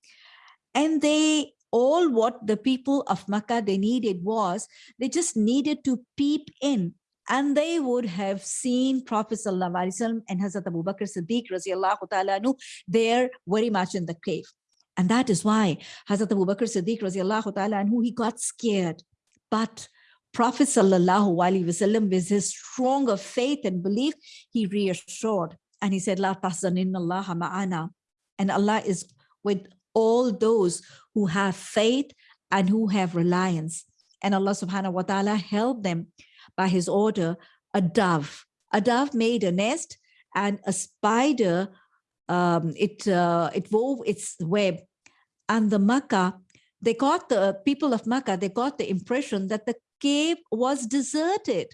And they all what the people of Makkah they needed was they just needed to peep in and they would have seen Prophet Wasallam and Hazrat Abu Bakr Siddiq ta'ala there very much in the cave. And that is why Hazrat Abu Bakr Siddiq ta'ala he got scared. But Prophet wasallam with his stronger faith and belief, he reassured and he said, La Allah ma'ana. And Allah is with all those who have faith and who have reliance. And Allah subhanahu wa ta'ala helped them by his order, a dove. A dove made a nest and a spider, um, it, uh, it wove its web. And the Makkah, they got the people of Makkah, they got the impression that the cave was deserted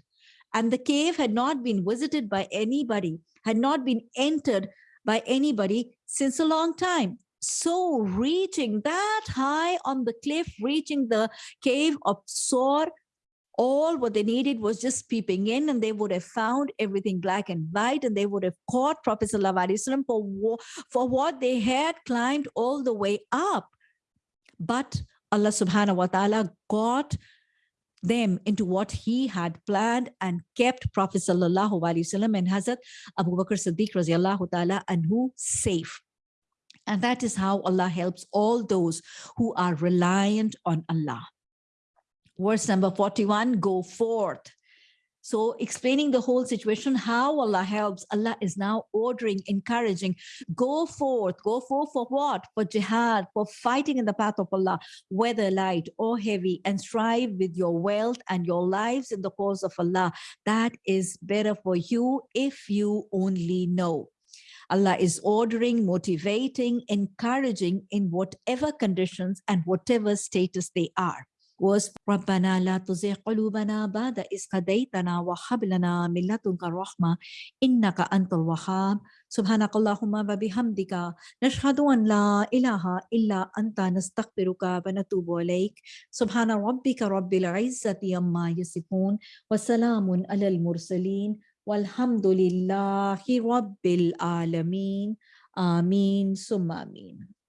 and the cave had not been visited by anybody, had not been entered by anybody since a long time. So reaching that high on the cliff, reaching the cave of Sor, all what they needed was just peeping in and they would have found everything black and white and they would have caught Prophet Sallallahu for, for what they had climbed all the way up. But Allah subhanahu wa ta'ala got them into what he had planned and kept Prophet sallallahu alaihi wasallam and Hazrat Abu Bakr Siddiq radiallahu ta'ala anhu safe. And that is how Allah helps all those who are reliant on Allah. Verse number 41, go forth so explaining the whole situation, how Allah helps, Allah is now ordering, encouraging, go forth, go forth for what? For jihad, for fighting in the path of Allah, whether light or heavy, and strive with your wealth and your lives in the cause of Allah. That is better for you if you only know. Allah is ordering, motivating, encouraging in whatever conditions and whatever status they are was ربنا لا تزغ قلوبنا بعد إذ هديتنا وهب لنا من لدنك الرحمة إنك أنت الوهاب. سبحانك اللهم وبحمدك. نشهد أن لا إله إلا أنت. نستغفرك ونتوب إليك. سبحان ربك رب العزة عما يصفون. وسلام على المرسلين. والحمد لله رب العالمين. آمين. ثم آمين.